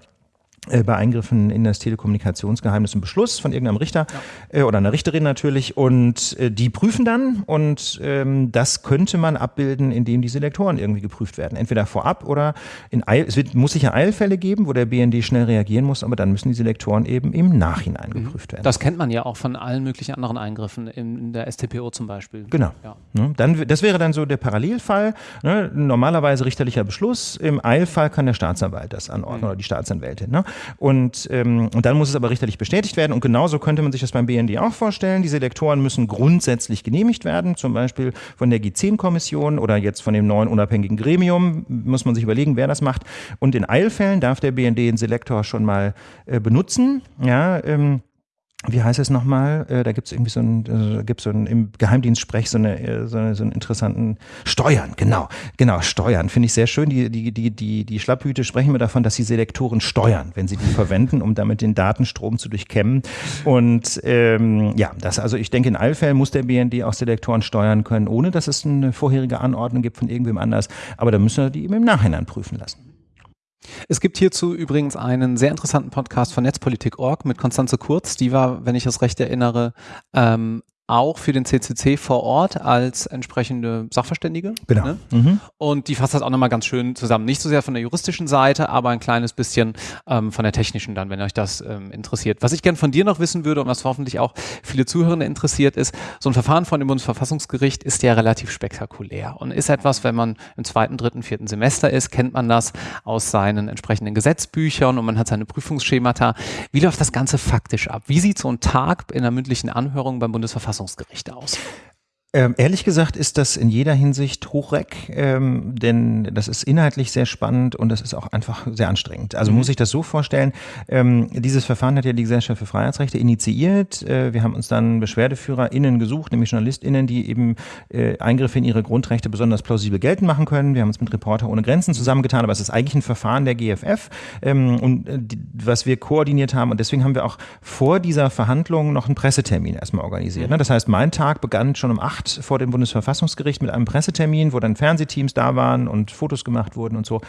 bei Eingriffen in das Telekommunikationsgeheimnis einen Beschluss von irgendeinem Richter ja. äh, oder einer Richterin natürlich und äh, die prüfen dann und ähm, das könnte man abbilden, indem die Selektoren irgendwie geprüft werden. Entweder vorab oder in Eil, es wird, muss sicher Eilfälle geben, wo der BND schnell reagieren muss, aber dann müssen die Selektoren eben im Nachhinein mhm. geprüft werden. Das kennt man ja auch von allen möglichen anderen Eingriffen, in, in der STPO zum Beispiel. Genau. Ja. Ne, dann, das wäre dann so der Parallelfall. Ne? Normalerweise richterlicher Beschluss, im Eilfall kann der Staatsanwalt das anordnen mhm. oder die Staatsanwältin. Ne? Und, ähm, und dann muss es aber richterlich bestätigt werden. Und genauso könnte man sich das beim BND auch vorstellen. Diese Lektoren müssen grundsätzlich genehmigt werden, zum Beispiel von der G10-Kommission oder jetzt von dem neuen unabhängigen Gremium. Muss man sich überlegen, wer das macht. Und in Eilfällen darf der BND den Selektor schon mal äh, benutzen. Ja, ähm, wie heißt es nochmal? Äh, da gibt es irgendwie so ein, äh, gibt so ein im Geheimdienstsprech so eine, äh, so, eine, so einen interessanten Steuern, genau, genau, Steuern. Finde ich sehr schön. Die, die, die, die, die Schlapphüte sprechen mir davon, dass die Selektoren steuern, wenn sie die verwenden, um damit den Datenstrom zu durchkämmen. Und ähm, ja, das, also ich denke, in allen Fällen muss der BND auch Selektoren steuern können, ohne dass es eine vorherige Anordnung gibt von irgendwem anders. Aber da müssen wir die eben im Nachhinein prüfen lassen. Es gibt hierzu übrigens einen sehr interessanten Podcast von Netzpolitik.org mit Konstanze Kurz. Die war, wenn ich es recht erinnere, ähm, auch für den CCC vor Ort als entsprechende Sachverständige. Genau. Ne? Mhm. Und die fasst das auch nochmal ganz schön zusammen. Nicht so sehr von der juristischen Seite, aber ein kleines bisschen ähm, von der technischen dann, wenn euch das ähm, interessiert. Was ich gern von dir noch wissen würde und was hoffentlich auch viele Zuhörende interessiert ist, so ein Verfahren von dem Bundesverfassungsgericht ist ja relativ spektakulär und ist etwas, wenn man im zweiten, dritten, vierten Semester ist, kennt man das aus seinen entsprechenden Gesetzbüchern und man hat seine Prüfungsschemata. Wie läuft das Ganze faktisch ab? Wie sieht so ein Tag in der mündlichen Anhörung beim Bundesverfassungsgericht Verfassungsgericht aus? Ähm, ehrlich gesagt ist das in jeder Hinsicht hochreck, ähm, denn das ist inhaltlich sehr spannend und das ist auch einfach sehr anstrengend. Also mhm. muss ich das so vorstellen, ähm, dieses Verfahren hat ja die Gesellschaft für Freiheitsrechte initiiert. Äh, wir haben uns dann BeschwerdeführerInnen gesucht, nämlich JournalistInnen, die eben äh, Eingriffe in ihre Grundrechte besonders plausibel geltend machen können. Wir haben uns mit Reporter ohne Grenzen zusammengetan, aber es ist eigentlich ein Verfahren der GFF ähm, und äh, die, was wir koordiniert haben und deswegen haben wir auch vor dieser Verhandlung noch einen Pressetermin erstmal organisiert. Mhm. Ne? Das heißt, mein Tag begann schon um acht 8 vor dem Bundesverfassungsgericht mit einem Pressetermin, wo dann Fernsehteams da waren und Fotos gemacht wurden und so,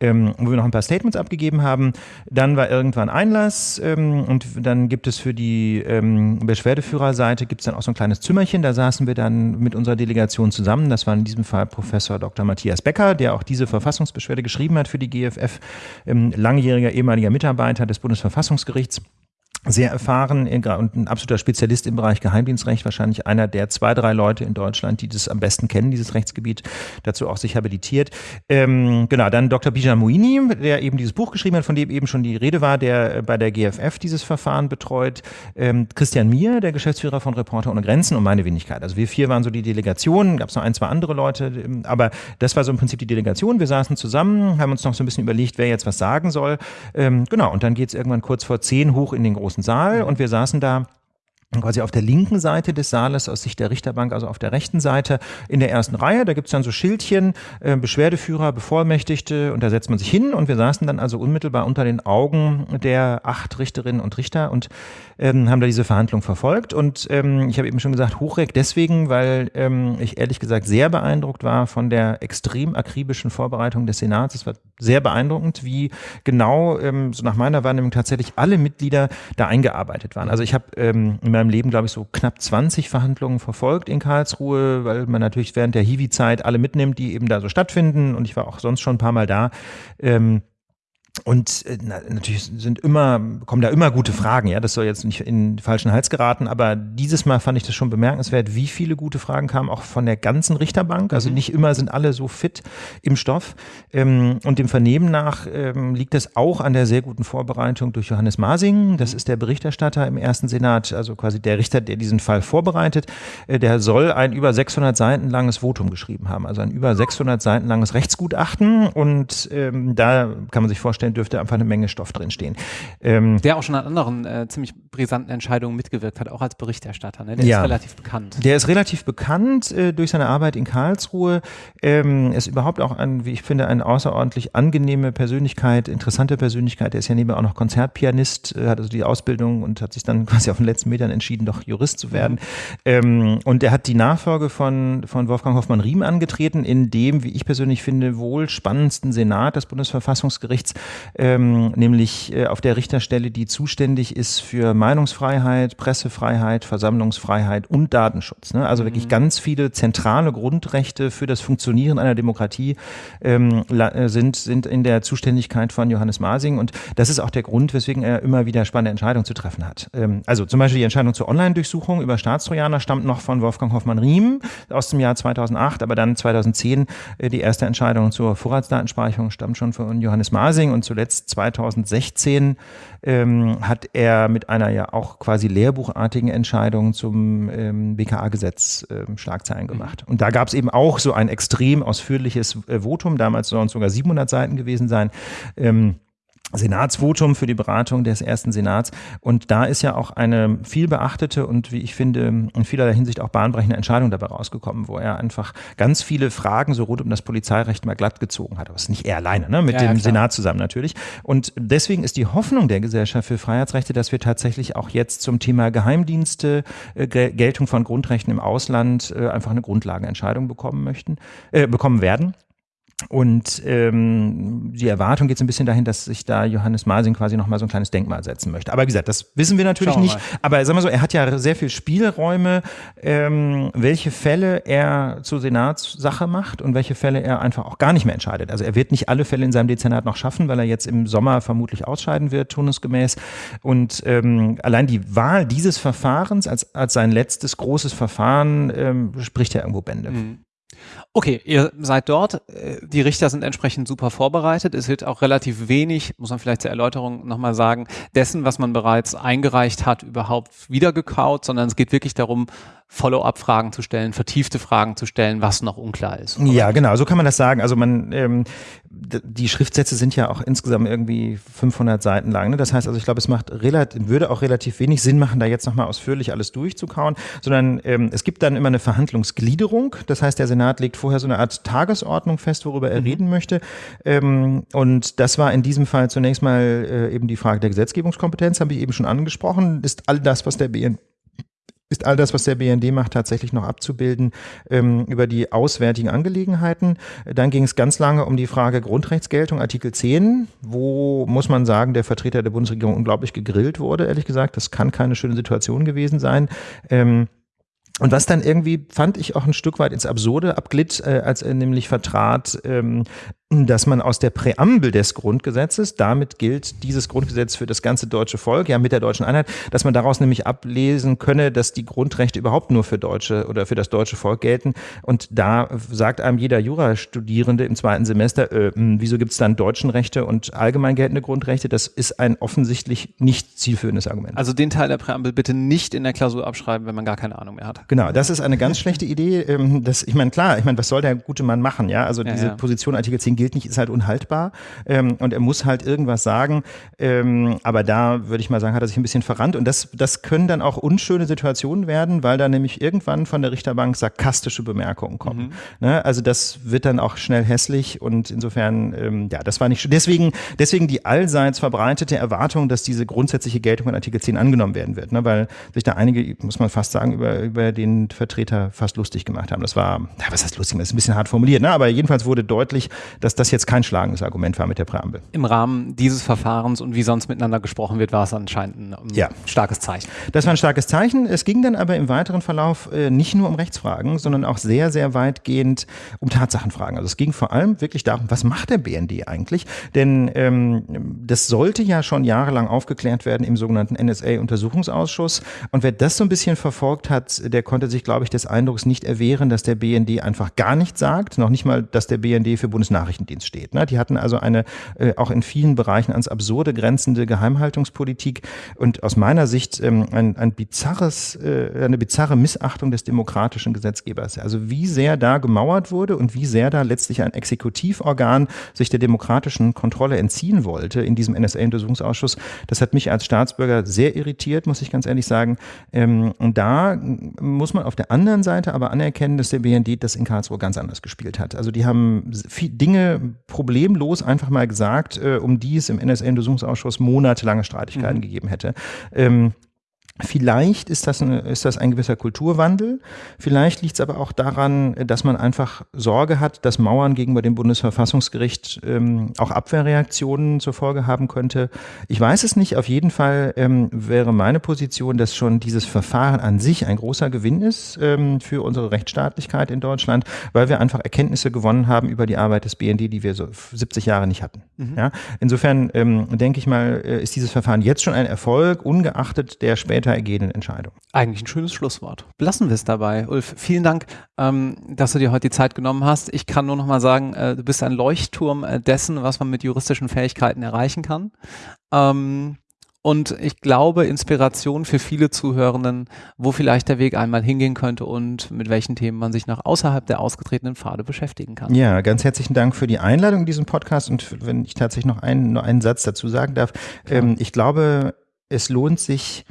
ähm, wo wir noch ein paar Statements abgegeben haben. Dann war irgendwann Einlass ähm, und dann gibt es für die ähm, Beschwerdeführerseite gibt es dann auch so ein kleines Zimmerchen, da saßen wir dann mit unserer Delegation zusammen. Das war in diesem Fall Professor Dr. Matthias Becker, der auch diese Verfassungsbeschwerde geschrieben hat für die GFF, ähm, langjähriger ehemaliger Mitarbeiter des Bundesverfassungsgerichts sehr erfahren und ein absoluter Spezialist im Bereich Geheimdienstrecht, wahrscheinlich einer der zwei, drei Leute in Deutschland, die das am besten kennen, dieses Rechtsgebiet, dazu auch sich habilitiert. Ähm, genau, dann Dr. Bijan Mouini, der eben dieses Buch geschrieben hat, von dem eben schon die Rede war, der bei der GFF dieses Verfahren betreut. Ähm, Christian Mier, der Geschäftsführer von Reporter ohne Grenzen und meine Wenigkeit. Also wir vier waren so die Delegation, gab es noch ein, zwei andere Leute, ähm, aber das war so im Prinzip die Delegation. Wir saßen zusammen, haben uns noch so ein bisschen überlegt, wer jetzt was sagen soll. Ähm, genau, und dann geht es irgendwann kurz vor zehn hoch in den großen großen Saal und wir saßen da quasi auf der linken Seite des Saales aus Sicht der Richterbank, also auf der rechten Seite in der ersten Reihe. Da gibt's dann so Schildchen, äh, Beschwerdeführer, Bevollmächtigte und da setzt man sich hin und wir saßen dann also unmittelbar unter den Augen der acht Richterinnen und Richter und ähm, haben da diese Verhandlung verfolgt und ähm, ich habe eben schon gesagt, Hochreck deswegen, weil ähm, ich ehrlich gesagt sehr beeindruckt war von der extrem akribischen Vorbereitung des Senats. Es war sehr beeindruckend, wie genau, ähm, so nach meiner Wahrnehmung tatsächlich alle Mitglieder da eingearbeitet waren. Also ich habe ähm, in meinem Leben, glaube ich, so knapp 20 Verhandlungen verfolgt in Karlsruhe, weil man natürlich während der Hiwi-Zeit alle mitnimmt, die eben da so stattfinden. Und ich war auch sonst schon ein paar Mal da. Ähm, und äh, na, natürlich sind immer, kommen da immer gute Fragen, ja. Das soll jetzt nicht in den falschen Hals geraten, aber dieses Mal fand ich das schon bemerkenswert, wie viele gute Fragen kamen, auch von der ganzen Richterbank. Also mhm. nicht immer sind alle so fit im Stoff. Ähm, und dem Vernehmen nach ähm, liegt es auch an der sehr guten Vorbereitung durch Johannes Masing. Das ist der Berichterstatter im ersten Senat, also quasi der Richter, der diesen Fall vorbereitet. Äh, der soll ein über 600 Seiten langes Votum geschrieben haben, also ein über 600 Seiten langes Rechtsgutachten. Und ähm, da kann man sich vorstellen, vorstellen, dürfte einfach eine Menge Stoff drinstehen. Ähm, der auch schon an anderen äh, ziemlich brisanten Entscheidungen mitgewirkt hat, auch als Berichterstatter. Ne? Der ja, ist relativ bekannt. Der ist relativ bekannt äh, durch seine Arbeit in Karlsruhe. Ähm, ist überhaupt auch ein, wie ich finde, eine außerordentlich angenehme Persönlichkeit, interessante Persönlichkeit. Der ist ja nebenbei auch noch Konzertpianist, äh, hat also die Ausbildung und hat sich dann [LAUGHS] quasi auf den letzten Metern entschieden, doch Jurist zu werden. Mhm. Ähm, und er hat die Nachfolge von, von Wolfgang Hoffmann-Riem angetreten, in dem, wie ich persönlich finde, wohl spannendsten Senat des Bundesverfassungsgerichts, ähm, nämlich äh, auf der Richterstelle, die zuständig ist für Meinungsfreiheit, Pressefreiheit, Versammlungsfreiheit und Datenschutz. Ne? Also mhm. wirklich ganz viele zentrale Grundrechte für das Funktionieren einer Demokratie ähm, äh, sind, sind in der Zuständigkeit von Johannes Masing und das ist auch der Grund, weswegen er immer wieder spannende Entscheidungen zu treffen hat. Ähm, also zum Beispiel die Entscheidung zur Online-Durchsuchung über Staatstrojaner stammt noch von Wolfgang Hoffmann-Riem aus dem Jahr 2008, aber dann 2010 äh, die erste Entscheidung zur Vorratsdatenspeicherung stammt schon von Johannes Masing und zuletzt 2016 ähm, hat er mit einer ja auch quasi lehrbuchartigen Entscheidung zum ähm, BKA-Gesetz ähm, Schlagzeilen gemacht. Und da gab es eben auch so ein extrem ausführliches äh, Votum, damals sollen es sogar 700 Seiten gewesen sein. Ähm, Senatsvotum für die Beratung des ersten Senats. Und da ist ja auch eine viel beachtete und wie ich finde, in vielerlei Hinsicht auch bahnbrechende Entscheidung dabei rausgekommen, wo er einfach ganz viele Fragen so rund um das Polizeirecht mal glatt gezogen hat. Aber es ist nicht er alleine, ne? mit ja, dem ja, Senat zusammen natürlich. Und deswegen ist die Hoffnung der Gesellschaft für Freiheitsrechte, dass wir tatsächlich auch jetzt zum Thema Geheimdienste, äh, Geltung von Grundrechten im Ausland äh, einfach eine Grundlagenentscheidung bekommen möchten, äh, bekommen werden. Und ähm, die Erwartung geht so ein bisschen dahin, dass sich da Johannes Masing quasi nochmal so ein kleines Denkmal setzen möchte. Aber wie gesagt, das wissen wir natürlich nicht. Mal. Aber sagen wir so, er hat ja sehr viel Spielräume, ähm, welche Fälle er zur Senatssache macht und welche Fälle er einfach auch gar nicht mehr entscheidet. Also er wird nicht alle Fälle in seinem Dezernat noch schaffen, weil er jetzt im Sommer vermutlich ausscheiden wird, turnusgemäß. Und ähm, allein die Wahl dieses Verfahrens als, als sein letztes großes Verfahren ähm, spricht ja irgendwo Bände. Mhm. Okay, ihr seid dort. Äh, die Richter sind entsprechend super vorbereitet. Es wird auch relativ wenig, muss man vielleicht zur Erläuterung nochmal sagen, dessen, was man bereits eingereicht hat, überhaupt wiedergekaut, sondern es geht wirklich darum, Follow-up-Fragen zu stellen, vertiefte Fragen zu stellen, was noch unklar ist. Oder? Ja, genau, so kann man das sagen. Also man, ähm, die Schriftsätze sind ja auch insgesamt irgendwie 500 Seiten lang. Ne? Das heißt also, ich glaube, es macht relativ, würde auch relativ wenig Sinn machen, da jetzt nochmal ausführlich alles durchzukauen, sondern ähm, es gibt dann immer eine Verhandlungsgliederung. Das heißt, der Senat legt vorher so eine Art Tagesordnung fest, worüber er mhm. reden möchte. Ähm, und das war in diesem Fall zunächst mal äh, eben die Frage der Gesetzgebungskompetenz, habe ich eben schon angesprochen. Ist all das, was der BN ist all das, was der BND macht, tatsächlich noch abzubilden ähm, über die auswärtigen Angelegenheiten. Dann ging es ganz lange um die Frage Grundrechtsgeltung, Artikel 10, wo, muss man sagen, der Vertreter der Bundesregierung unglaublich gegrillt wurde, ehrlich gesagt. Das kann keine schöne Situation gewesen sein. Ähm, und was dann irgendwie, fand ich auch ein Stück weit ins Absurde abglitt, äh, als er nämlich vertrat, ähm, dass man aus der Präambel des Grundgesetzes, damit gilt dieses Grundgesetz für das ganze deutsche Volk, ja mit der deutschen Einheit, dass man daraus nämlich ablesen könne, dass die Grundrechte überhaupt nur für Deutsche oder für das deutsche Volk gelten. Und da sagt einem jeder Jurastudierende im zweiten Semester, äh, hm, wieso gibt es dann deutschen Rechte und allgemein geltende Grundrechte? Das ist ein offensichtlich nicht zielführendes Argument. Also den Teil der Präambel bitte nicht in der Klausur abschreiben, wenn man gar keine Ahnung mehr hat. Genau, das ist eine ganz schlechte Idee. Ähm, das, ich meine, klar, ich meine, was soll der gute Mann machen? Ja, also ja, diese ja. Position Artikel 10 gilt nicht, ist halt unhaltbar ähm, und er muss halt irgendwas sagen. Ähm, aber da würde ich mal sagen, hat er sich ein bisschen verrannt und das, das können dann auch unschöne Situationen werden, weil da nämlich irgendwann von der Richterbank sarkastische Bemerkungen kommen. Mhm. Ne? Also das wird dann auch schnell hässlich und insofern, ähm, ja, das war nicht schön. Deswegen, deswegen die allseits verbreitete Erwartung, dass diese grundsätzliche Geltung in Artikel 10 angenommen werden wird, ne? weil sich da einige, muss man fast sagen, über, über den Vertreter fast lustig gemacht haben. Das war, ja, was heißt lustig, das ist ein bisschen hart formuliert, ne? aber jedenfalls wurde deutlich, dass das jetzt kein schlagendes Argument war mit der Präambel. Im Rahmen dieses Verfahrens und wie sonst miteinander gesprochen wird, war es anscheinend ein ja. starkes Zeichen. Das war ein starkes Zeichen. Es ging dann aber im weiteren Verlauf äh, nicht nur um Rechtsfragen, sondern auch sehr, sehr weitgehend um Tatsachenfragen. Also es ging vor allem wirklich darum, was macht der BND eigentlich? Denn ähm, das sollte ja schon jahrelang aufgeklärt werden im sogenannten NSA-Untersuchungsausschuss. Und wer das so ein bisschen verfolgt hat, der konnte sich, glaube ich, des Eindrucks nicht erwehren, dass der BND einfach gar nichts sagt, noch nicht mal, dass der BND für Bundesnachrichtendienst steht. Ne? Die hatten also eine äh, auch in vielen Bereichen ans Absurde grenzende Geheimhaltungspolitik und aus meiner Sicht ähm, ein, ein bizarres, äh, eine bizarre Missachtung des demokratischen Gesetzgebers. Also wie sehr da gemauert wurde und wie sehr da letztlich ein Exekutivorgan sich der demokratischen Kontrolle entziehen wollte in diesem NSA-Untersuchungsausschuss, das hat mich als Staatsbürger sehr irritiert, muss ich ganz ehrlich sagen. Ähm, und da muss man auf der anderen Seite aber anerkennen, dass der BND das in Karlsruhe ganz anders gespielt hat. Also die haben Dinge problemlos einfach mal gesagt, äh, um die es im NSA-Untersuchungsausschuss monatelange Streitigkeiten mhm. gegeben hätte. Ähm, Vielleicht ist das, eine, ist das ein gewisser Kulturwandel. Vielleicht liegt es aber auch daran, dass man einfach Sorge hat, dass Mauern gegenüber dem Bundesverfassungsgericht ähm, auch Abwehrreaktionen zur Folge haben könnte. Ich weiß es nicht. Auf jeden Fall ähm, wäre meine Position, dass schon dieses Verfahren an sich ein großer Gewinn ist ähm, für unsere Rechtsstaatlichkeit in Deutschland, weil wir einfach Erkenntnisse gewonnen haben über die Arbeit des BND, die wir so 70 Jahre nicht hatten. Mhm. Ja? Insofern ähm, denke ich mal, äh, ist dieses Verfahren jetzt schon ein Erfolg, ungeachtet der später später ergehenden Entscheidung. Eigentlich ein schönes Schlusswort. Belassen wir es dabei. Ulf, vielen Dank, ähm, dass du dir heute die Zeit genommen hast. Ich kann nur noch mal sagen, äh, du bist ein Leuchtturm äh, dessen, was man mit juristischen Fähigkeiten erreichen kann. Ähm, und ich glaube Inspiration für viele Zuhörenden, wo vielleicht der Weg einmal hingehen könnte und mit welchen Themen man sich noch außerhalb der ausgetretenen Pfade beschäftigen kann. Ja, ganz herzlichen Dank für die Einladung in diesem Podcast und wenn ich tatsächlich noch einen, nur einen Satz dazu sagen darf, ähm, ich glaube, es lohnt sich,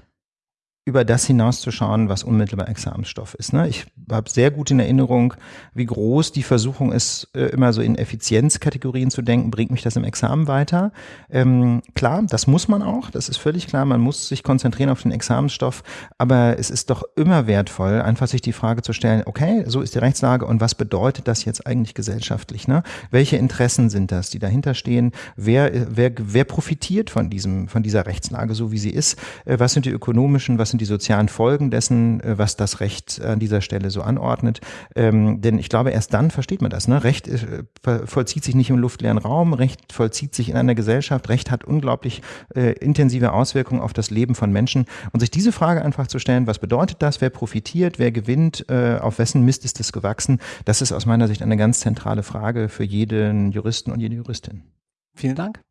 über das hinauszuschauen, was unmittelbar Examensstoff ist. Ne? Ich habe sehr gut in Erinnerung, wie groß die Versuchung ist, äh, immer so in Effizienzkategorien zu denken, bringt mich das im Examen weiter. Ähm, klar, das muss man auch, das ist völlig klar, man muss sich konzentrieren auf den Examensstoff, aber es ist doch immer wertvoll, einfach sich die Frage zu stellen, okay, so ist die Rechtslage und was bedeutet das jetzt eigentlich gesellschaftlich? Ne? Welche Interessen sind das, die dahinter stehen? Wer, wer, wer profitiert von, diesem, von dieser Rechtslage, so wie sie ist? Äh, was sind die ökonomischen, was sind die sozialen Folgen dessen, äh, was das Recht an dieser Stelle so anordnet. Ähm, denn ich glaube, erst dann versteht man das. Ne? Recht äh, vollzieht sich nicht im luftleeren Raum, Recht vollzieht sich in einer Gesellschaft, Recht hat unglaublich äh, intensive Auswirkungen auf das Leben von Menschen. Und sich diese Frage einfach zu stellen, was bedeutet das, wer profitiert, wer gewinnt, äh, auf wessen Mist ist es gewachsen, das ist aus meiner Sicht eine ganz zentrale Frage für jeden Juristen und jede Juristin. Vielen Dank.